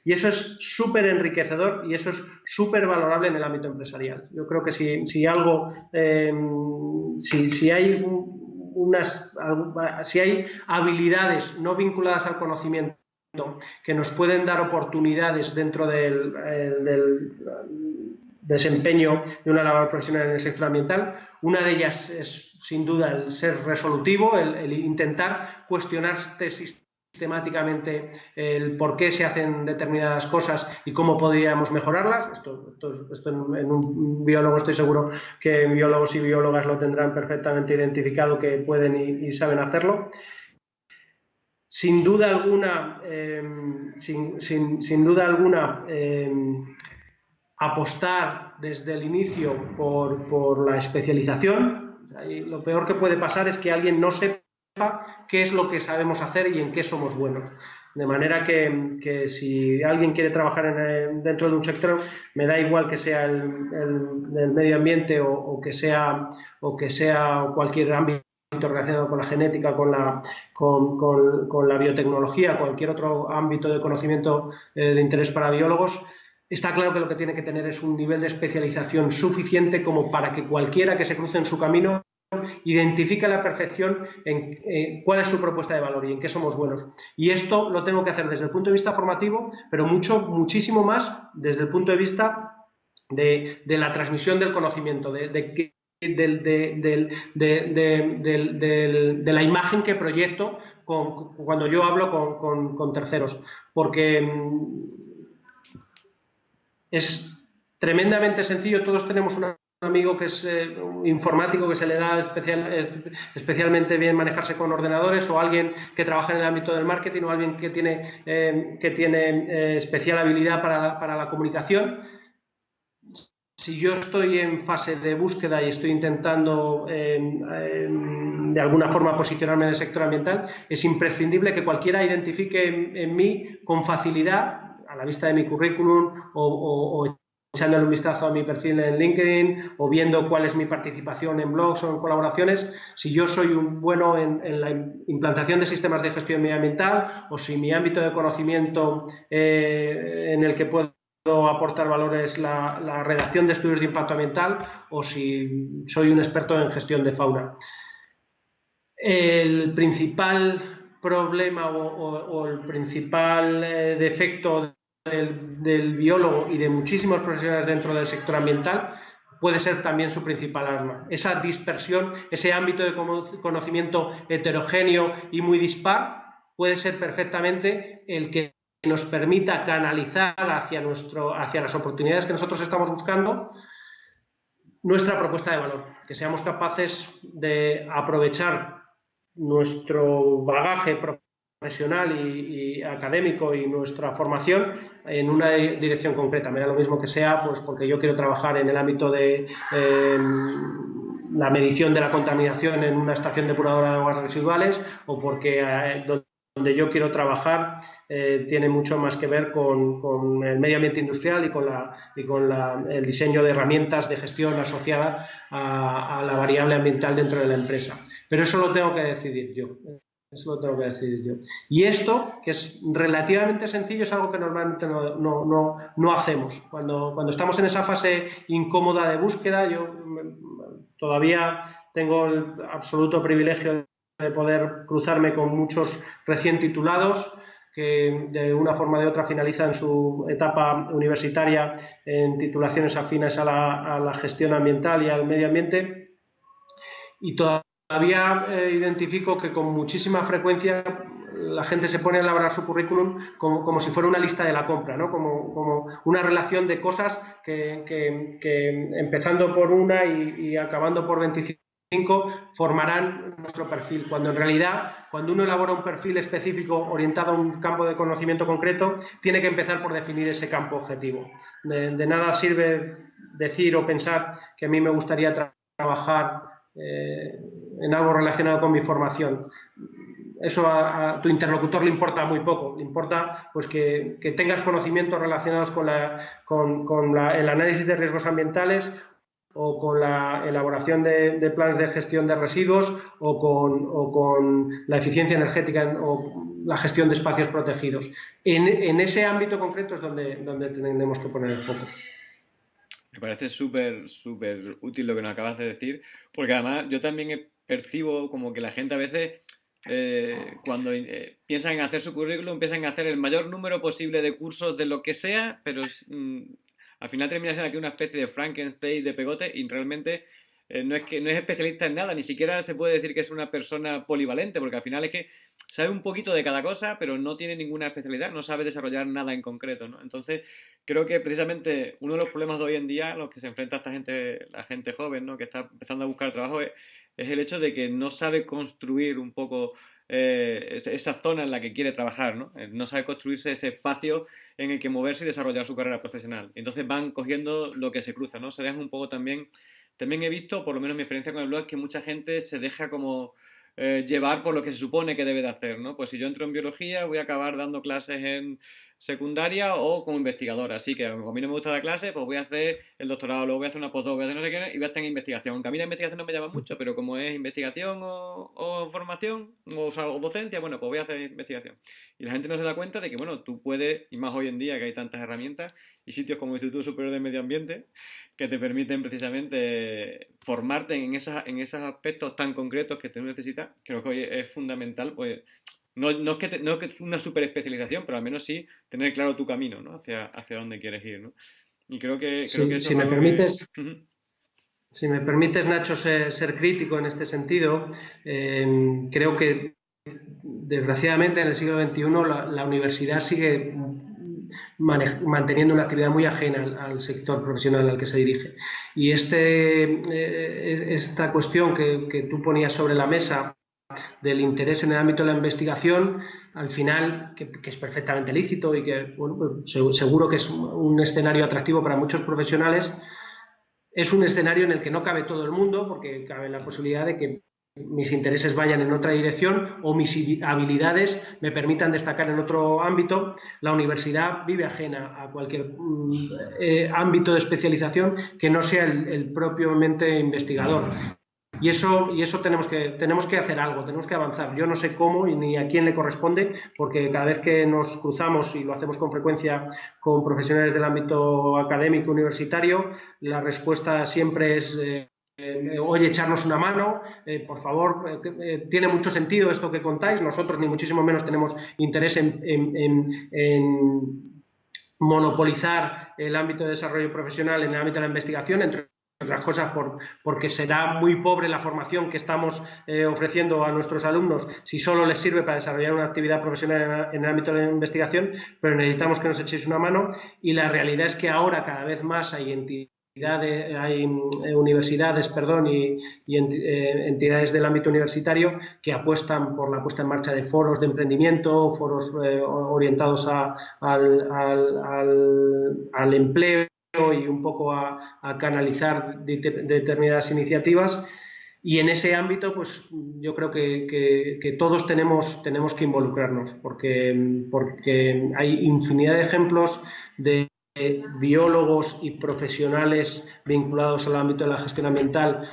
Y eso es súper enriquecedor y eso es súper valorable en el ámbito empresarial. Yo creo que si, si algo, em, si, si, hay unas, si hay habilidades no vinculadas al conocimiento que nos pueden dar oportunidades dentro del, eh, desempeño de una labor profesional en el sector ambiental. Una de ellas es, sin duda, el ser resolutivo, el, intentar cuestionarte sistemáticamente el por qué se hacen determinadas cosas y cómo podríamos mejorarlas. Esto, en, un biólogo estoy seguro que biólogos y biólogas lo tendrán perfectamente identificado, que pueden y saben hacerlo sin duda alguna, em, sin, duda alguna, em, apostar desde el inicio por, la especialización. lo peor que puede pasar es que alguien no sepa qué es lo que sabemos hacer y en qué somos buenos. De manera que, si alguien quiere trabajar dentro de un sector, me da igual que sea el, medio ambiente o, que sea, o que sea cualquier ámbito relacionado con la genética, con la, biotecnología, cualquier otro ámbito de conocimiento eh, de interés para biólogos, está claro que lo que tiene que tener es un nivel de especialización suficiente como para que cualquiera que se cruce en su camino identifique a la perfección en eh, cuál es su propuesta de valor y en qué somos buenos. Y esto lo tengo que hacer desde el punto de vista formativo, pero mucho, muchísimo más desde el punto de vista de, la transmisión del conocimiento, de, de, de, la imagen que proyecto cuando yo hablo con, terceros, porque mm, es tremendamente sencillo, todos tenemos un amigo que es eh, informático que se le da eh, especialmente bien manejarse con ordenadores o alguien que trabaja en el ámbito del marketing o alguien que tiene, eh, que tiene especial habilidad para, para la comunicación si yo estoy en fase de búsqueda y estoy intentando de alguna forma posicionarme en el sector ambiental, es imprescindible que cualquiera identifique en, mí con facilidad, a la vista de mi currículum o, o, echándole un vistazo a mi perfil en LinkedIn o viendo cuál es mi participación en blogs o en colaboraciones, si yo soy un bueno en, la implantación de sistemas de gestión medioambiental o si mi ámbito de conocimiento eh, en el que puedo aportar valores la, la, redacción de estudios de impacto ambiental o si soy un experto en gestión de fauna. El principal problema o, el principal eh, defecto del, biólogo y de muchísimos profesionales dentro del sector ambiental puede ser también su principal arma. Esa dispersión, ese ámbito de conocimiento heterogéneo y muy dispar puede ser perfectamente el que nos permita canalizar hacia, nuestro, hacia las oportunidades que nosotros estamos buscando nuestra propuesta de valor, que seamos capaces de aprovechar nuestro bagaje profesional y, académico y nuestra formación en una dirección concreta. Me da lo mismo que sea pues porque yo quiero trabajar en el ámbito de em, la medición de la contaminación en una estación depuradora de aguas residuales o porque eh, donde yo quiero trabajar eh, tiene mucho más que ver con, el medio ambiente industrial y con, la, y con el diseño de herramientas de gestión asociada a, la variable ambiental dentro de la empresa. Pero eso lo tengo que decidir yo. Eso lo tengo que decidir yo. Y esto, que es relativamente sencillo, es algo que normalmente no, no, no, hacemos. Cuando, cuando estamos en esa fase incómoda de búsqueda, yo mm, todavía tengo el absoluto privilegio de poder cruzarme con muchos recién titulados que de una forma o de otra finalizan su etapa universitaria en titulaciones afines a la, gestión ambiental y al medio ambiente. Y todavía eh, identifico que con muchísima frecuencia la gente se pone a elaborar su currículum como, si fuera una lista de la compra, ¿no? como, una relación de cosas que, empezando por una y, y acabando por 25 formarán nuestro perfil, cuando en realidad, cuando uno elabora un perfil específico orientado a un campo de conocimiento concreto, tiene que empezar por definir ese campo objetivo. De, nada sirve decir o pensar que a mí me gustaría trabajar eh, en algo relacionado con mi formación. Eso a, tu interlocutor le importa muy poco, le importa pues que, tengas conocimientos relacionados con, con el análisis de riesgos ambientales o con la elaboración de, planes de gestión de residuos o con, o con la eficiencia energética o la gestión de espacios protegidos. En, en ese ámbito concreto es donde, donde tenemos que poner el foco. Me parece súper, súper útil lo que nos acabas de decir, porque además yo también percibo como que la gente a veces eh, cuando eh, piensan en hacer su currículum, empiezan a hacer el mayor número posible de cursos de lo que sea, pero mm, al final termina siendo aquí una especie de Frankenstein de pegote y realmente eh, no, es que, no es especialista en nada, ni siquiera se puede decir que es una persona polivalente, porque al final es que sabe un poquito de cada cosa, pero no tiene ninguna especialidad, no sabe desarrollar nada en concreto, ¿no? Entonces, creo que precisamente uno de los problemas de hoy en día, los que se enfrenta esta gente, la gente joven, ¿no? Que está empezando a buscar trabajo, es, el hecho de que no sabe construir un poco eh, esa zona en la que quiere trabajar, ¿no? Eh, no sabe construirse ese espacio en el que moverse y desarrollar su carrera profesional. Entonces van cogiendo lo que se cruza, ¿no? Se dejan un poco también... También he visto, por lo menos mi experiencia con el blog, que mucha gente se deja como eh, llevar por lo que se supone que debe de hacer, ¿no? Pues si yo entro en biología voy a acabar dando clases en secundaria o como investigadora. Así que como a mí no me gusta la clase, pues voy a hacer el doctorado, luego voy a hacer una postdoc, voy a hacer no sé qué, y voy a estar en investigación. Aunque a mí la investigación no me llama mucho, pero como es investigación o, formación o, o, docencia, bueno, pues voy a hacer investigación. Y la gente no se da cuenta de que, bueno, tú puedes, y más hoy en día que hay tantas herramientas y sitios como el Instituto Superior de Medio Ambiente, que te permiten precisamente formarte en, esas, en esos aspectos tan concretos que tú necesitas, creo que hoy es fundamental, pues no, no, es que no, es que es una super especialización, pero al menos sí tener claro tu camino, ¿no? Hacia, hacia dónde quieres ir, ¿no? Y creo que, creo que eso si me permites, si me permites, Nacho, ser, crítico en este sentido, eh, creo que desgraciadamente en el siglo XXI la, universidad sigue manteniendo una actividad muy ajena al, sector profesional al que se dirige. Y este, eh, esta cuestión que, que, tú ponías sobre la mesa del interés en el ámbito de la investigación, al final, que, es perfectamente lícito y que pues, seguro que es un, escenario atractivo para muchos profesionales, es un escenario en el que no cabe todo el mundo, porque cabe la posibilidad de que mis intereses vayan en otra dirección o mis habilidades me permitan destacar en otro ámbito. La universidad vive ajena a cualquier mm, eh, ámbito de especialización que no sea el, el propiamente investigador. Y eso, y eso tenemos, que, tenemos que hacer algo, tenemos que avanzar. Yo no sé cómo y ni a quién le corresponde, porque cada vez que nos cruzamos, y lo hacemos con frecuencia con profesionales del ámbito académico universitario, la respuesta siempre es... Eh, eh, oye, echarnos una mano, eh, por favor, tiene mucho sentido esto que contáis, nosotros ni muchísimo menos tenemos interés en, en, monopolizar el ámbito de desarrollo profesional en el ámbito de la investigación, entre otras cosas por, porque será muy pobre la formación que estamos eh, ofreciendo a nuestros alumnos si solo les sirve para desarrollar una actividad profesional en, el ámbito de la investigación, pero necesitamos que nos echéis una mano. Y la realidad es que ahora cada vez más hay entidades, hay eh, universidades perdón, y, eh, entidades del ámbito universitario que apuestan por la puesta en marcha de foros de emprendimiento, foros orientados al, al empleo y un poco a, canalizar determinadas iniciativas. Y en ese ámbito, pues yo creo que, todos tenemos, tenemos que involucrarnos, porque, porque hay infinidad de ejemplos de biólogos y profesionales vinculados al ámbito de la gestión ambiental,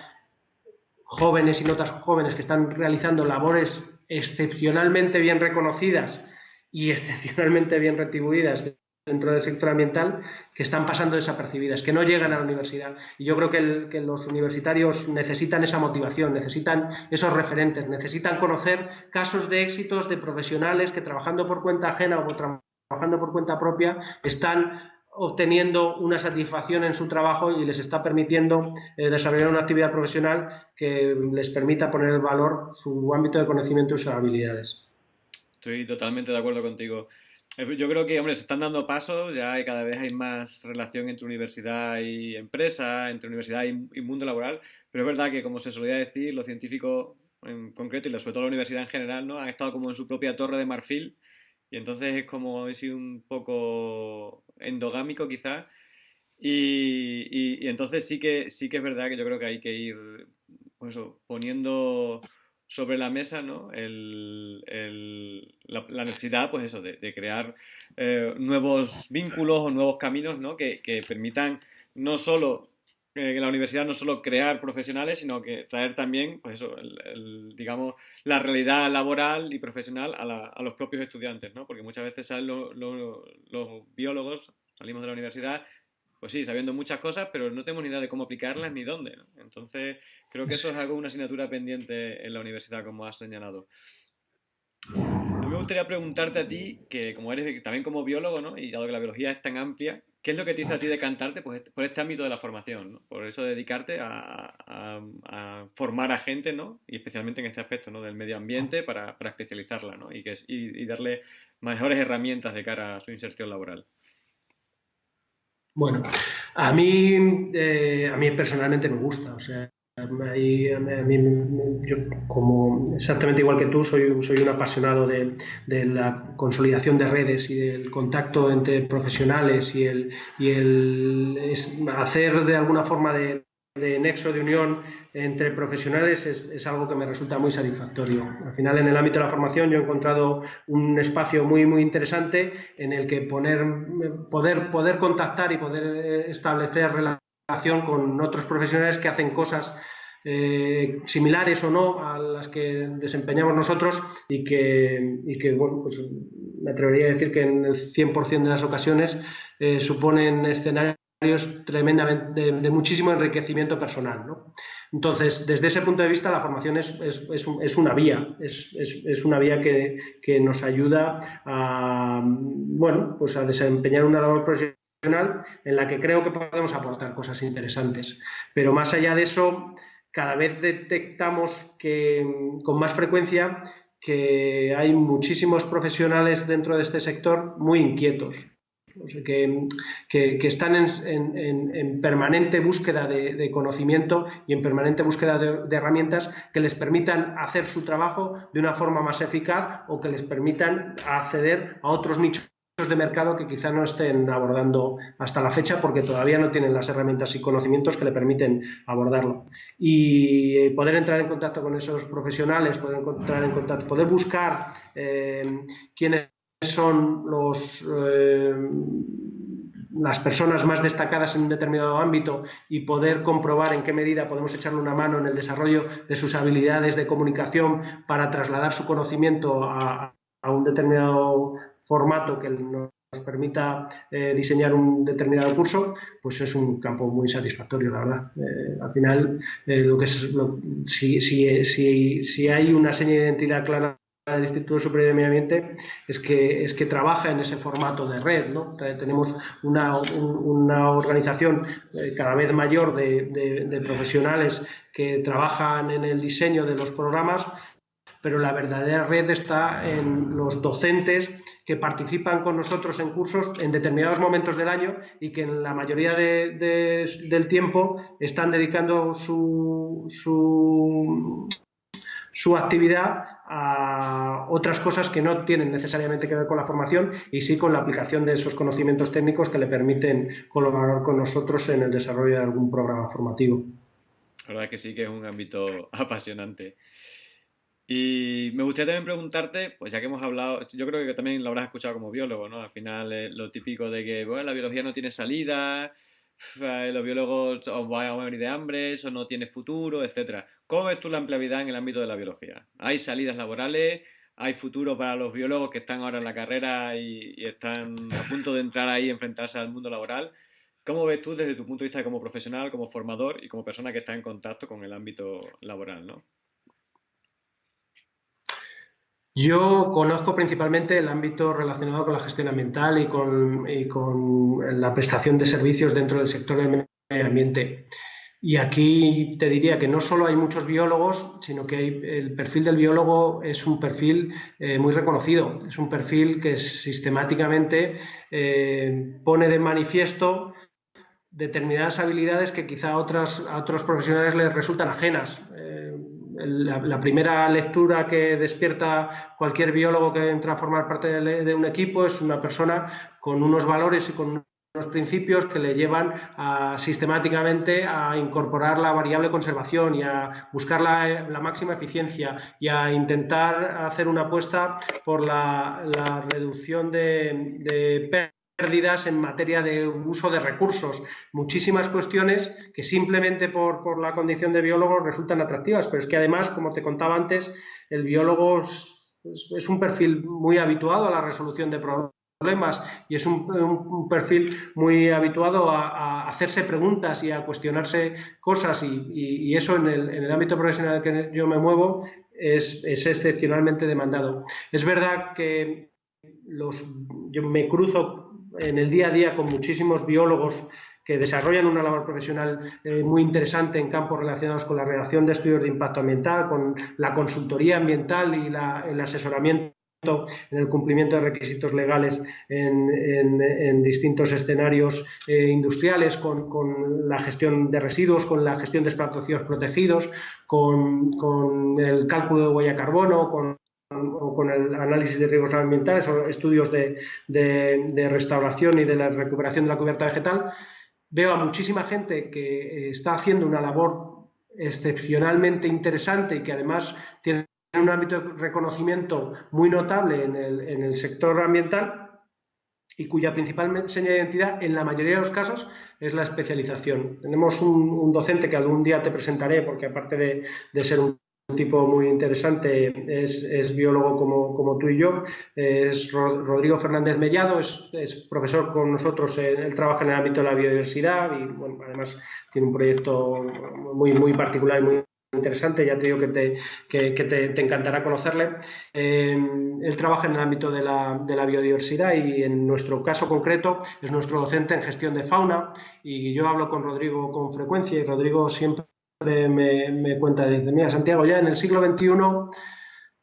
jóvenes y no tan jóvenes que están realizando labores excepcionalmente bien reconocidas y excepcionalmente bien retribuidas dentro del sector ambiental que están pasando desapercibidas, que no llegan a la universidad. Y yo creo que, los universitarios necesitan esa motivación, necesitan esos referentes, necesitan conocer casos de éxitos de profesionales que trabajando por cuenta ajena o trabajando por cuenta propia están obteniendo una satisfacción en su trabajo y les está permitiendo eh, desarrollar una actividad profesional que les permita poner en valor su ámbito de conocimiento y sus habilidades. Estoy totalmente de acuerdo contigo. Yo creo que, hombre, se están dando pasos, ya cada vez hay más relación entre universidad y empresa, entre universidad y, mundo laboral, pero es verdad que, como se solía decir, los científicos en concreto y sobre todo la universidad en general, ¿no? Han estado como en su propia torre de marfil y entonces es como he sido un poco endogámico quizás y, y, entonces sí que, sí que es verdad que yo creo que hay que ir pues poniendo sobre la mesa ¿no? El, la, necesidad pues eso, de, crear eh, nuevos vínculos o nuevos caminos ¿no? que, permitan no solo eh, que la universidad no solo crear profesionales, sino que traer también, pues eso, el, digamos, la realidad laboral y profesional a, a, los propios estudiantes, ¿no? Porque muchas veces salen los biólogos, salimos de la universidad pues sí, sabiendo muchas cosas, pero no tenemos ni idea de cómo aplicarlas ni dónde. Entonces, creo que eso es algo, una asignatura pendiente en la universidad, como has señalado. me gustaría preguntarte a ti, que como eres también como biólogo, ¿no? Y dado que la biología es tan amplia, ¿qué es lo que te hizo a ti decantarte pues, por este ámbito de la formación? ¿no? Por eso dedicarte a, formar a gente, ¿no? Y especialmente en este aspecto, ¿no? Del medio ambiente para, especializarla, ¿no? Y, que, y darle mejores herramientas de cara a su inserción laboral. Bueno, a mí, eh, a mí personalmente me gusta, o sea, yo, como exactamente igual que tú, soy, soy un apasionado de, la consolidación de redes y del contacto entre profesionales y el, y el hacer de alguna forma de, nexo de unión entre profesionales es, algo que me resulta muy satisfactorio. Al final, en el ámbito de la formación, yo he encontrado un espacio muy, muy interesante en el que poner, poder, poder contactar y poder establecer relaciones con otros profesionales que hacen cosas eh, similares o no a las que desempeñamos nosotros y que, y que bueno, pues me atrevería a decir que en el 100% de las ocasiones eh, suponen escenarios tremendamente de, muchísimo enriquecimiento personal. ¿no? Entonces, desde ese punto de vista, la formación es, es, es, una vía, es, una vía que, que, nos ayuda a, bueno, pues a desempeñar una labor profesional en la que creo que podemos aportar cosas interesantes. Pero más allá de eso, cada vez detectamos que con más frecuencia que hay muchísimos profesionales dentro de este sector muy inquietos, que, están en, permanente búsqueda de, conocimiento y en permanente búsqueda de, herramientas que les permitan hacer su trabajo de una forma más eficaz o que les permitan acceder a otros nichos de mercado que quizá no estén abordando hasta la fecha porque todavía no tienen las herramientas y conocimientos que le permiten abordarlo. Y eh, poder entrar en contacto con esos profesionales, poder encontrar en contacto, poder buscar eh, quiénes son los eh, las personas más destacadas en un determinado ámbito y poder comprobar en qué medida podemos echarle una mano en el desarrollo de sus habilidades de comunicación para trasladar su conocimiento a, a un determinado formato que nos permita eh, diseñar un determinado curso, pues es un campo muy satisfactorio, la verdad. Eh, al final, eh, lo que es, si, si, si, si, hay una seña de identidad clara del Instituto Superior de Medio Ambiente es que, es que trabaja en ese formato de red. ¿no? Tenemos una, una organización cada vez mayor de, de profesionales que trabajan en el diseño de los programas, pero la verdadera red está en los docentes que participan con nosotros en cursos en determinados momentos del año y que en la mayoría del tiempo están dedicando su, su, actividad a otras cosas que no tienen necesariamente que ver con la formación y sí con la aplicación de esos conocimientos técnicos que le permiten colaborar con nosotros en el desarrollo de algún programa formativo. La verdad que sí que es un ámbito apasionante. Y me gustaría también preguntarte, pues ya que hemos hablado, yo creo que también lo habrás escuchado como biólogo, ¿no? Al final es lo típico de que, bueno, la biología no tiene salida, eh, los biólogos os van a morir de hambre, eso no tiene futuro, etcétera. ¿Cómo ves tú la empleabilidad en el ámbito de la biología? ¿Hay salidas laborales? ¿Hay futuro para los biólogos que están ahora en la carrera y, y están a punto de entrar ahí y enfrentarse al mundo laboral? ¿Cómo ves tú desde tu punto de vista como profesional, como formador y como persona que está en contacto con el ámbito laboral, ¿no? Yo conozco principalmente el ámbito relacionado con la gestión ambiental y con, la prestación de servicios dentro del sector del medio ambiente. Y aquí te diría que no solo hay muchos biólogos, sino que el perfil del biólogo es un perfil eh, muy reconocido. Es un perfil que sistemáticamente eh, pone de manifiesto determinadas habilidades que quizá a, otros profesionales les resultan ajenas. Eh, la, primera lectura que despierta cualquier biólogo que entra a formar parte de, un equipo es una persona con unos valores y con unos principios que le llevan sistemáticamente a incorporar la variable conservación y a buscar la, máxima eficiencia y a intentar hacer una apuesta por la, reducción de, de pérdidas en materia de uso de recursos, muchísimas cuestiones que simplemente por, por, la condición de biólogo resultan atractivas, pero es que además, como te contaba antes, el biólogo es, un perfil muy habituado a la resolución de problemas y es un, perfil muy habituado a, hacerse preguntas y a cuestionarse cosas y, eso en el, en el, ámbito profesional en el que yo me muevo es, es excepcionalmente demandado. Es verdad que los, yo me cruzo en el día a día con muchísimos biólogos que desarrollan una labor profesional eh, muy interesante en campos relacionados con la redacción de estudios de impacto ambiental, con la consultoría ambiental y el asesoramiento en el cumplimiento de requisitos legales en, distintos escenarios eh, industriales, con, la gestión de residuos, con la gestión de espacios protegidos, con, el cálculo de huella carbono, con, con el análisis de riesgos ambientales o estudios de, de restauración y de la recuperación de la cubierta vegetal, veo a muchísima gente que eh, está haciendo una labor excepcionalmente interesante y que además tiene un ámbito de reconocimiento muy notable en el, sector ambiental y cuya principal señal de identidad en la mayoría de los casos es la especialización. Tenemos un, docente que algún día te presentaré porque aparte de ser un un tipo muy interesante, es, biólogo como, tú y yo, es Rodrigo Fernández Mellado, es, profesor con nosotros, él trabaja en el ámbito de la biodiversidad y además tiene un proyecto muy, muy particular y muy interesante, ya te digo que te, que, te, encantará conocerle. Eh, él trabaja en el ámbito de la, de la, biodiversidad y en nuestro caso concreto es nuestro docente en gestión de fauna y yo hablo con Rodrigo con frecuencia y Rodrigo siempre me, cuenta, dice, mira, Santiago, ya en el siglo XXI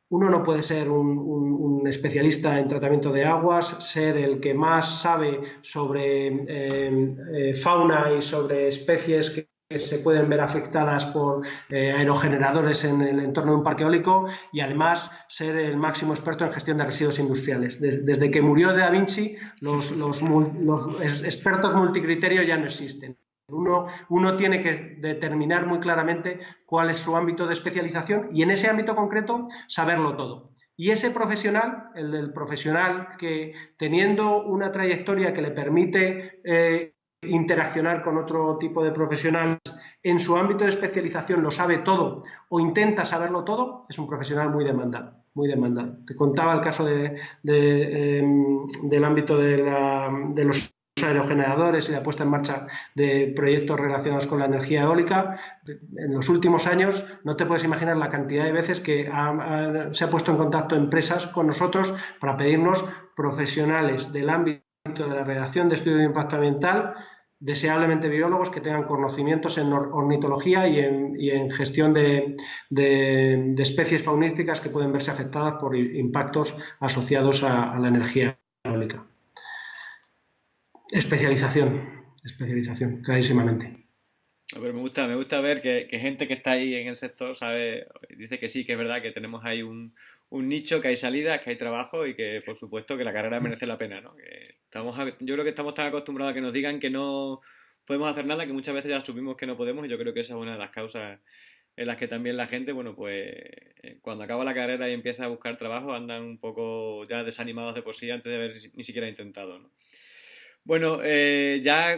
uno no puede ser un, especialista en tratamiento de aguas, ser el que más sabe sobre eh, eh, fauna y sobre especies que, se pueden ver afectadas por eh, aerogeneradores en el entorno de un parque eólico y además ser el máximo experto en gestión de residuos industriales. Desde, que murió Da Vinci, los, los expertos multicriterio ya no existen. Uno, tiene que determinar muy claramente cuál es su ámbito de especialización y en ese ámbito concreto saberlo todo. Y ese profesional, el del profesional que teniendo una trayectoria que le permite eh, interaccionar con otro tipo de profesionales en su ámbito de especialización lo sabe todo o intenta saberlo todo, es un profesional muy demandado. Muy demandado. Te contaba el caso em, del ámbito de, de los aerogeneradores y la puesta en marcha de proyectos relacionados con la energía eólica. En los últimos años no te puedes imaginar la cantidad de veces que se ha puesto en contacto empresas con nosotros para pedirnos profesionales del ámbito de la redacción de estudios de impacto ambiental, deseablemente biólogos que tengan conocimientos en ornitología y en, gestión de, de, especies faunísticas que pueden verse afectadas por impactos asociados a la energía. Especialización, especialización, clarísimamente. Pero me gusta, me gusta ver que, gente que está ahí en el sector sabe, dice que sí, que es verdad que tenemos ahí un, nicho, que hay salidas, que hay trabajo y que por supuesto que la carrera merece la pena, ¿no? estamos, yo creo que estamos tan acostumbrados a que nos digan que no podemos hacer nada que muchas veces ya supimos que no podemos y yo creo que esa es una de las causas en las que también la gente, bueno, pues eh, cuando acaba la carrera y empieza a buscar trabajo andan un poco ya desanimados de por sí antes de haber ni siquiera intentado, ¿no? Bueno, eh, ya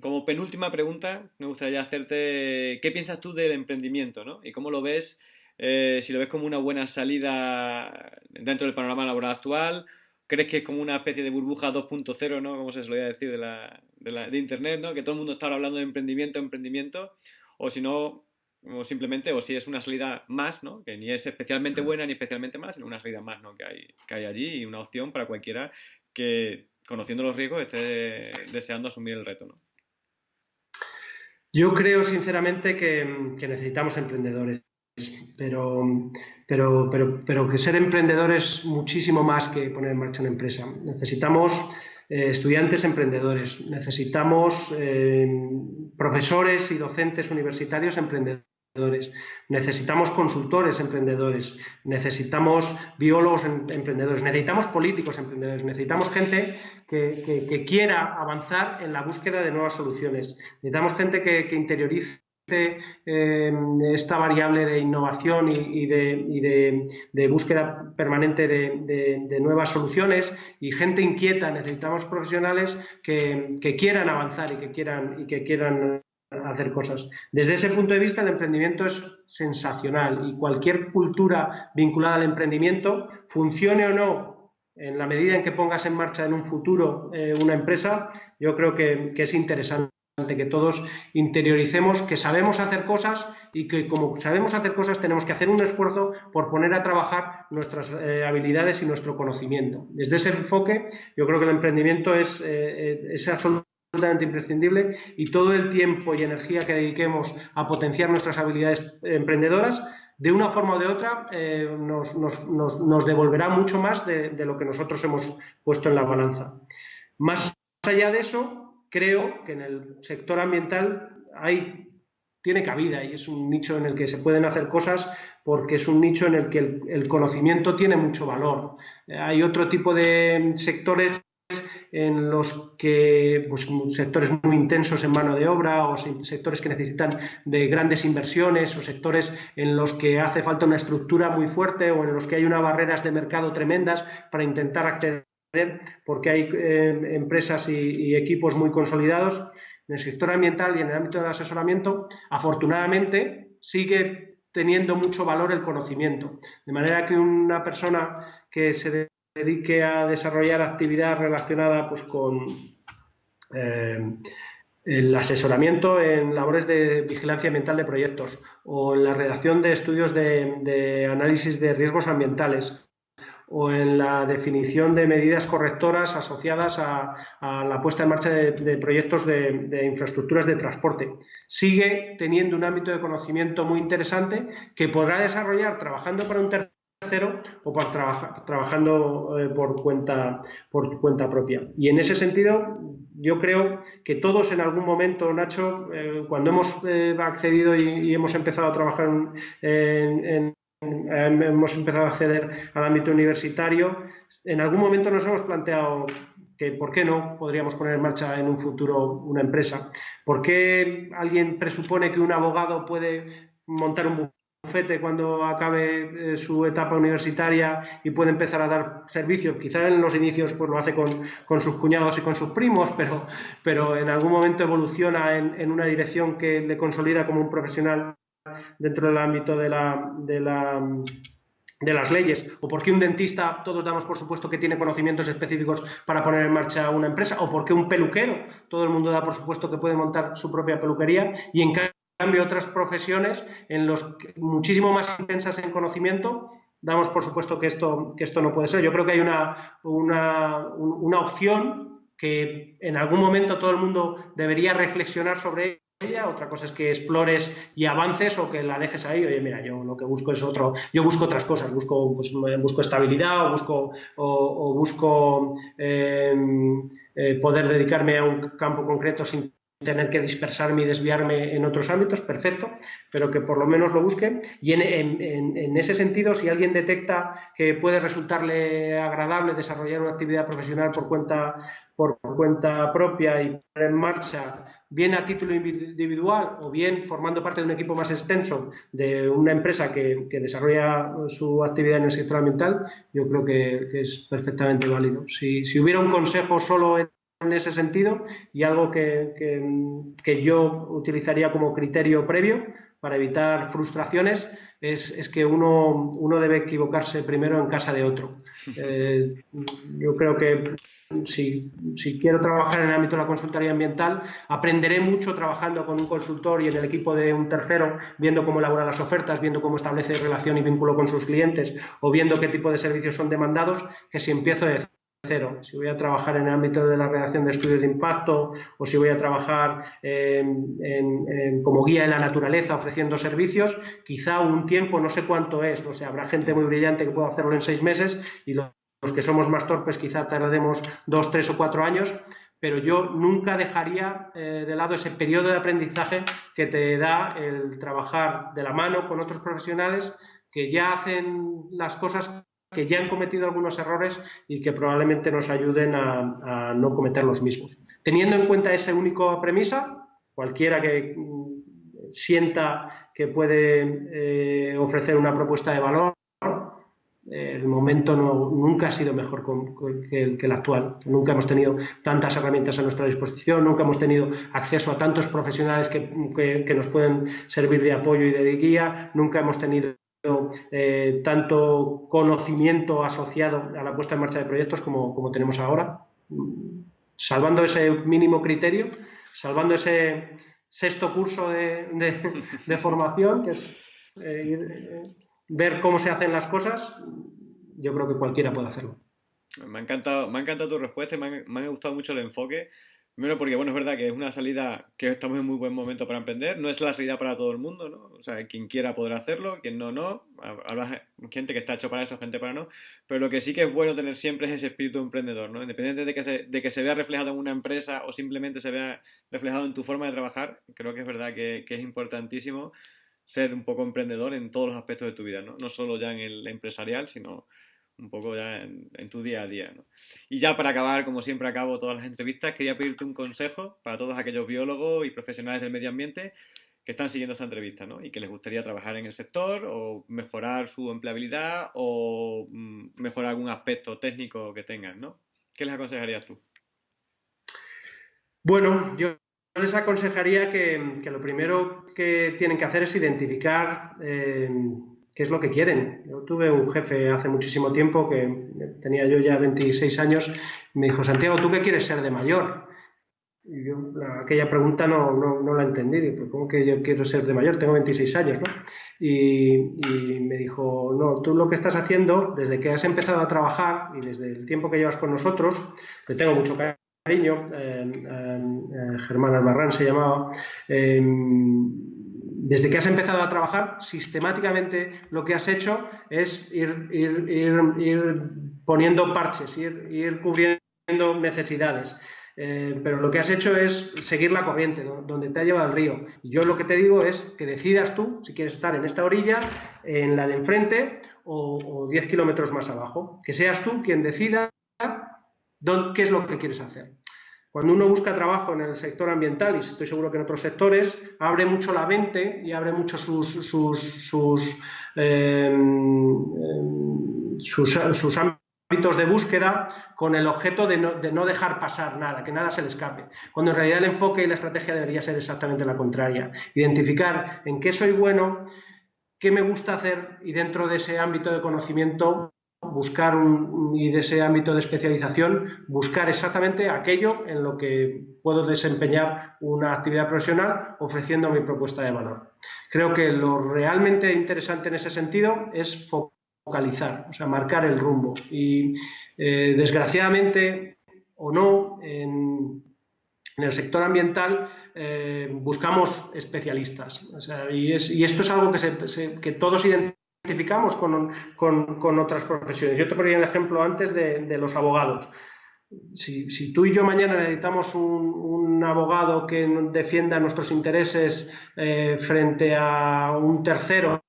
como penúltima pregunta, me gustaría hacerte, ¿qué piensas tú del emprendimiento, ¿no? Y cómo lo ves, eh, si lo ves como una buena salida dentro del panorama laboral actual, ¿crees que es como una especie de burbuja 2.0, ¿no? Como se solía decir de, la, de, Internet, ¿no? Que todo el mundo está hablando de emprendimiento, emprendimiento, o si no, o simplemente, o si es una salida más, ¿no? Que ni es especialmente buena ni especialmente más, sino una salida más, ¿no? Que hay, que hay allí y una opción para cualquiera que conociendo los riesgos, esté deseando asumir el reto. ¿no? Yo creo sinceramente que, necesitamos emprendedores, pero, pero, pero, pero, que ser emprendedor es muchísimo más que poner en marcha una empresa. Necesitamos eh, estudiantes emprendedores, necesitamos eh, profesores y docentes universitarios emprendedores necesitamos consultores emprendedores, necesitamos biólogos em, emprendedores, necesitamos políticos emprendedores, necesitamos gente que, quiera avanzar en la búsqueda de nuevas soluciones, necesitamos gente que, interiorice em, esta variable de innovación y, de, búsqueda permanente de, nuevas soluciones y gente inquieta. Necesitamos profesionales que, quieran avanzar y que quieran, y que quieran hacer cosas. Desde ese punto de vista, el emprendimiento es sensacional y cualquier cultura vinculada al emprendimiento, funcione o no, en la medida en que pongas en marcha en un futuro eh, una empresa, yo creo que, es interesante que todos interioricemos que sabemos hacer cosas y que como sabemos hacer cosas tenemos que hacer un esfuerzo por poner a trabajar nuestras eh, habilidades y nuestro conocimiento. Desde ese enfoque yo creo que el emprendimiento es, eh, es absolutamente absolutamente imprescindible y todo el tiempo y energía que dediquemos a potenciar nuestras habilidades emprendedoras, de una forma o de otra eh, nos, devolverá mucho más de, lo que nosotros hemos puesto en la balanza. Más allá de eso, creo que en el sector ambiental hay, tiene cabida y es un nicho en el que se pueden hacer cosas porque es un nicho en el que el conocimiento tiene mucho valor. Hay otro tipo de sectores en los que pues, sectores muy intensos en mano de obra o sectores que necesitan de grandes inversiones o sectores en los que hace falta una estructura muy fuerte o en los que hay unas barreras de mercado tremendas para intentar acceder porque hay eh, empresas y, equipos muy consolidados. En el sector ambiental y en el ámbito del asesoramiento, afortunadamente, sigue teniendo mucho valor el conocimiento. De manera que una persona que se dedique a desarrollar actividad relacionada pues, con eh, el asesoramiento en labores de vigilancia ambiental de proyectos o en la redacción de estudios de, análisis de riesgos ambientales o en la definición de medidas correctoras asociadas a, la puesta en marcha de, proyectos de, de, infraestructuras de transporte. Sigue teniendo un ámbito de conocimiento muy interesante que podrá desarrollar trabajando para un tercero o por trabajando eh, por, cuenta, por cuenta propia. Y en ese sentido, yo creo que todos en algún momento, Nacho, eh, cuando hemos eh, accedido y, hemos empezado a trabajar en, hemos empezado a acceder al ámbito universitario, en algún momento nos hemos planteado que por qué no podríamos poner en marcha en un futuro una empresa. ¿Por qué alguien presupone que un abogado puede montar un cuando acabe eh, su etapa universitaria y puede empezar a dar servicios. Quizá en los inicios pues lo hace con, sus cuñados y con sus primos, pero, pero en algún momento evoluciona en, una dirección que le consolida como un profesional dentro del ámbito de la, de la de las leyes, o porque un dentista, todos damos por supuesto que tiene conocimientos específicos para poner en marcha una empresa, o porque un peluquero, todo el mundo da por supuesto que puede montar su propia peluquería, y en cambio otras profesiones en los muchísimo más intensas en conocimiento damos por supuesto que esto, que esto no puede ser. Yo creo que hay una, una, una opción que en algún momento todo el mundo debería reflexionar sobre ella, otra cosa es que explores y avances o que la dejes ahí, oye, mira, yo lo que busco es otro, yo busco otras cosas, busco, pues, busco estabilidad o busco, o, busco eh, eh, poder dedicarme a un campo concreto sin tener que dispersarme y desviarme en otros ámbitos, perfecto, pero que por lo menos lo busque. Y en, ese sentido, si alguien detecta que puede resultarle agradable desarrollar una actividad profesional por cuenta, por cuenta propia y poner en marcha, bien a título individual o bien formando parte de un equipo más extenso de una empresa que, desarrolla su actividad en el sector ambiental, yo creo que, es perfectamente válido. Si, si hubiera un consejo solo en en ese sentido y algo que, que, yo utilizaría como criterio previo para evitar frustraciones es, es, que uno, uno debe equivocarse primero en casa de otro. Eh, yo creo que si, si, quiero trabajar en el ámbito de la consultoría ambiental, aprenderé mucho trabajando con un consultor y en el equipo de un tercero, viendo cómo elabora las ofertas, viendo cómo establece relación y vínculo con sus clientes o viendo qué tipo de servicios son demandados, que si empiezo de si voy a trabajar en el ámbito de la redacción de estudios de impacto o si voy a trabajar como guía de la naturaleza ofreciendo servicios, quizá un tiempo, no sé cuánto es, no sé, habrá gente muy brillante que pueda hacerlo en seis meses y los, que somos más torpes quizá tardemos dos, tres o cuatro años, pero yo nunca dejaría eh, de lado ese periodo de aprendizaje que te da el trabajar de la mano con otros profesionales que ya hacen las cosas que ya han cometido algunos errores y que probablemente nos ayuden a, no cometer los mismos. Teniendo en cuenta esa única premisa, cualquiera que mm, sienta que puede eh, ofrecer una propuesta de valor, el momento nunca ha sido mejor que, el, actual. Nunca hemos tenido tantas herramientas a nuestra disposición, nunca hemos tenido acceso a tantos profesionales que nos pueden servir de apoyo y de guía, nunca hemos tenido eh, tanto conocimiento asociado a la puesta en marcha de proyectos como, tenemos ahora, salvando ese mínimo criterio, salvando ese sexto curso de, formación, que es eh, ver cómo se hacen las cosas, yo creo que cualquiera puede hacerlo. Me ha encantado, me ha encantado tu respuesta, me, me ha gustado mucho el enfoque Primero porque, bueno, es verdad que es una salida que estamos en muy buen momento para emprender. No es la salida para todo el mundo, ¿no? O sea, quien quiera podrá hacerlo, quien no, no. Habrá gente que está hecho para eso, gente para no. Pero lo que sí que es bueno tener siempre es ese espíritu emprendedor, ¿no? Independientemente de que se, de que se vea reflejado en una empresa o simplemente se vea reflejado en tu forma de trabajar, creo que es verdad que, que es importantísimo ser un poco emprendedor en todos los aspectos de tu vida, ¿no? No solo ya en el empresarial, sino un poco ya en, tu día a día. Y ya para acabar, como siempre acabo todas las entrevistas, quería pedirte un consejo para todos aquellos biólogos y profesionales del medio ambiente que están siguiendo esta entrevista ¿no? y que les gustaría trabajar en el sector o mejorar su empleabilidad o mm, mejorar algún aspecto técnico que tengan. ¿no? ¿Qué les aconsejarías tú? Bueno, yo les aconsejaría que, lo primero que tienen que hacer es identificar eh, qué es lo que quieren. Yo tuve un jefe hace muchísimo tiempo que tenía yo ya 26 años me dijo, Santiago, ¿tú qué quieres ser de mayor? Y yo aquella pregunta no, no, la entendí. Digo, ¿cómo que yo quiero ser de mayor? Tengo 26 años, ¿no? Y, me dijo, no, tú lo que estás haciendo, desde que has empezado a trabajar y desde el tiempo que llevas con nosotros, te tengo mucho cariño, eh, eh, Germán Albarrán se llamaba, eh, desde que has empezado a trabajar, sistemáticamente lo que has hecho es ir, poniendo parches, ir, cubriendo necesidades. Eh, pero lo que has hecho es seguir la corriente, donde te ha llevado el río. Y yo lo que te digo es que decidas tú si quieres estar en esta orilla, en la de enfrente o, o 10 kilómetros más abajo. Que seas tú quien decida qué es lo que quieres hacer. Cuando uno busca trabajo en el sector ambiental, y estoy seguro que en otros sectores, abre mucho la mente y abre mucho sus, sus, sus, em, em, sus, ámbitos de búsqueda con el objeto de no, de no, dejar pasar nada, que nada se le escape. Cuando en realidad el enfoque y la estrategia debería ser exactamente la contraria. Identificar en qué soy bueno, qué me gusta hacer y dentro de ese ámbito de conocimiento buscar un, y de ese ámbito de especialización, buscar exactamente aquello en lo que puedo desempeñar una actividad profesional ofreciendo mi propuesta de valor. Creo que lo realmente interesante en ese sentido es focalizar, o sea, marcar el rumbo. Y eh, desgraciadamente o no, en, el sector ambiental eh, buscamos especialistas. y, esto es algo que todos identificamos identificamos con, otras profesiones. Yo te ponía el ejemplo antes de, los abogados. Si, tú y yo mañana necesitamos un, abogado que defienda nuestros intereses eh, frente a un tercero,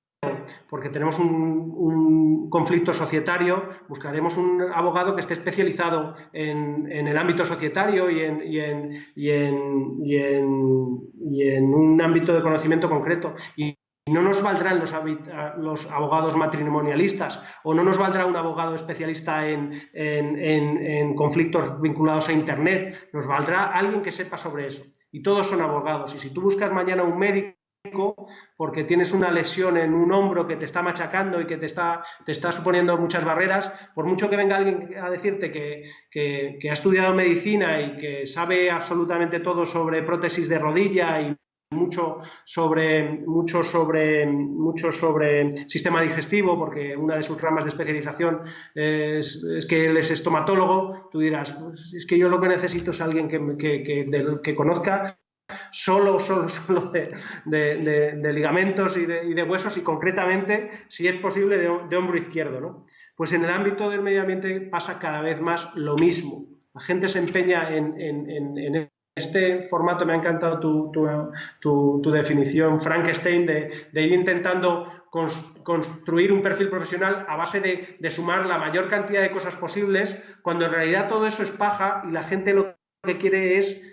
porque tenemos un, conflicto societario, buscaremos un abogado que esté especializado en, el ámbito societario y en, y en, y en, y en un ámbito de conocimiento concreto. Y no nos valdrán los, los, abogados matrimonialistas o no nos valdrá un abogado especialista en, conflictos vinculados a Internet, nos valdrá alguien que sepa sobre eso. Y todos son abogados. Y si tú buscas mañana un médico porque tienes una lesión en un hombro que te está machacando y que te está, te está suponiendo muchas barreras, por mucho que venga alguien a decirte que, que ha estudiado medicina y que sabe absolutamente todo sobre prótesis de rodilla y mucho sobre, mucho sobre, mucho sobre sistema digestivo, porque una de sus ramas de especialización es, que él es estomatólogo, tú dirás, pues es que yo lo que necesito es alguien que, que, que conozca solo, solo, solo de, ligamentos y, de, huesos y concretamente, si es posible, de, hombro izquierdo. ¿no? Pues en el ámbito del medio ambiente pasa cada vez más lo mismo. La gente se empeña en, en este formato me ha encantado tu, definición, Frankenstein, de, ir intentando construir un perfil profesional a base de, sumar la mayor cantidad de cosas posibles, cuando en realidad todo eso es paja y la gente lo que quiere es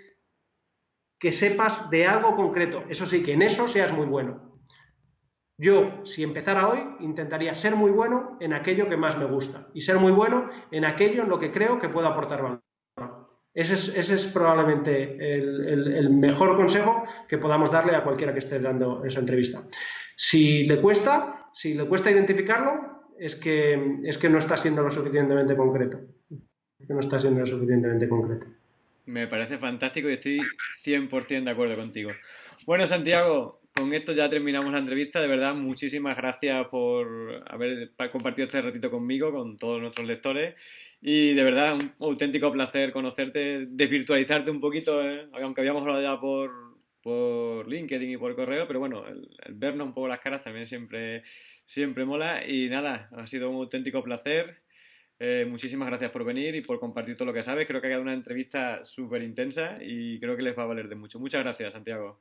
que sepas de algo concreto. Eso sí, que en eso seas muy bueno. Yo, si empezara hoy, intentaría ser muy bueno en aquello que más me gusta y ser muy bueno en aquello en lo que creo que puedo aportar valor. Ese es, probablemente el, mejor consejo que podamos darle a cualquiera que esté dando esa entrevista. Si le cuesta, si le cuesta identificarlo, es que, es que no está siendo lo suficientemente concreto. Que no está siendo lo suficientemente concreto. Me parece fantástico y estoy 100% de acuerdo contigo. Bueno, Santiago, con esto ya terminamos la entrevista. De verdad, muchísimas gracias por haber compartido este ratito conmigo, con todos nuestros lectores. Y de verdad, un auténtico placer conocerte, desvirtualizarte un poquito, ¿eh? aunque habíamos hablado ya por, por LinkedIn y por correo, pero bueno, el, vernos un poco las caras también siempre, siempre mola. Y nada, ha sido un auténtico placer. Eh, muchísimas gracias por venir y por compartir todo lo que sabes. Creo que ha quedado una entrevista súper intensa y creo que les va a valer de mucho. Muchas gracias, Santiago.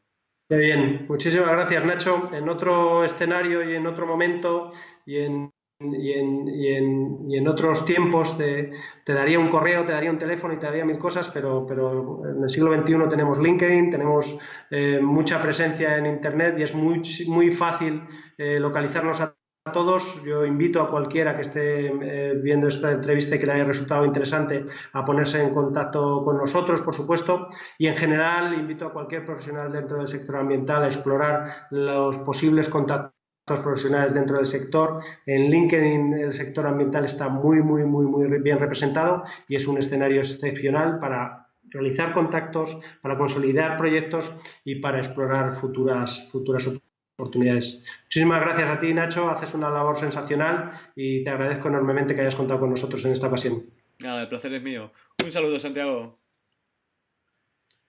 Muy bien, muchísimas gracias, Nacho. En otro escenario y en otro momento y en y en, y en, y en, otros tiempos te, te, daría un correo, te daría un teléfono y te daría mil cosas, pero, pero en el siglo XXI tenemos LinkedIn, tenemos eh, mucha presencia en Internet y es muy, muy fácil eh, localizarnos a todos. Yo invito a cualquiera que esté eh, viendo esta entrevista y que le haya resultado interesante a ponerse en contacto con nosotros, por supuesto, y en general invito a cualquier profesional dentro del sector ambiental a explorar los posibles contactos profesionales dentro del sector. En LinkedIn el sector ambiental está muy, muy, muy, muy bien representado y es un escenario excepcional para realizar contactos, para consolidar proyectos y para explorar futuras, futuras oportunidades. Muchísimas gracias a ti, Nacho. Haces una labor sensacional y te agradezco enormemente que hayas contado con nosotros en esta ocasión. Nada, el placer es mío. Un saludo, Santiago.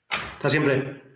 Hasta siempre.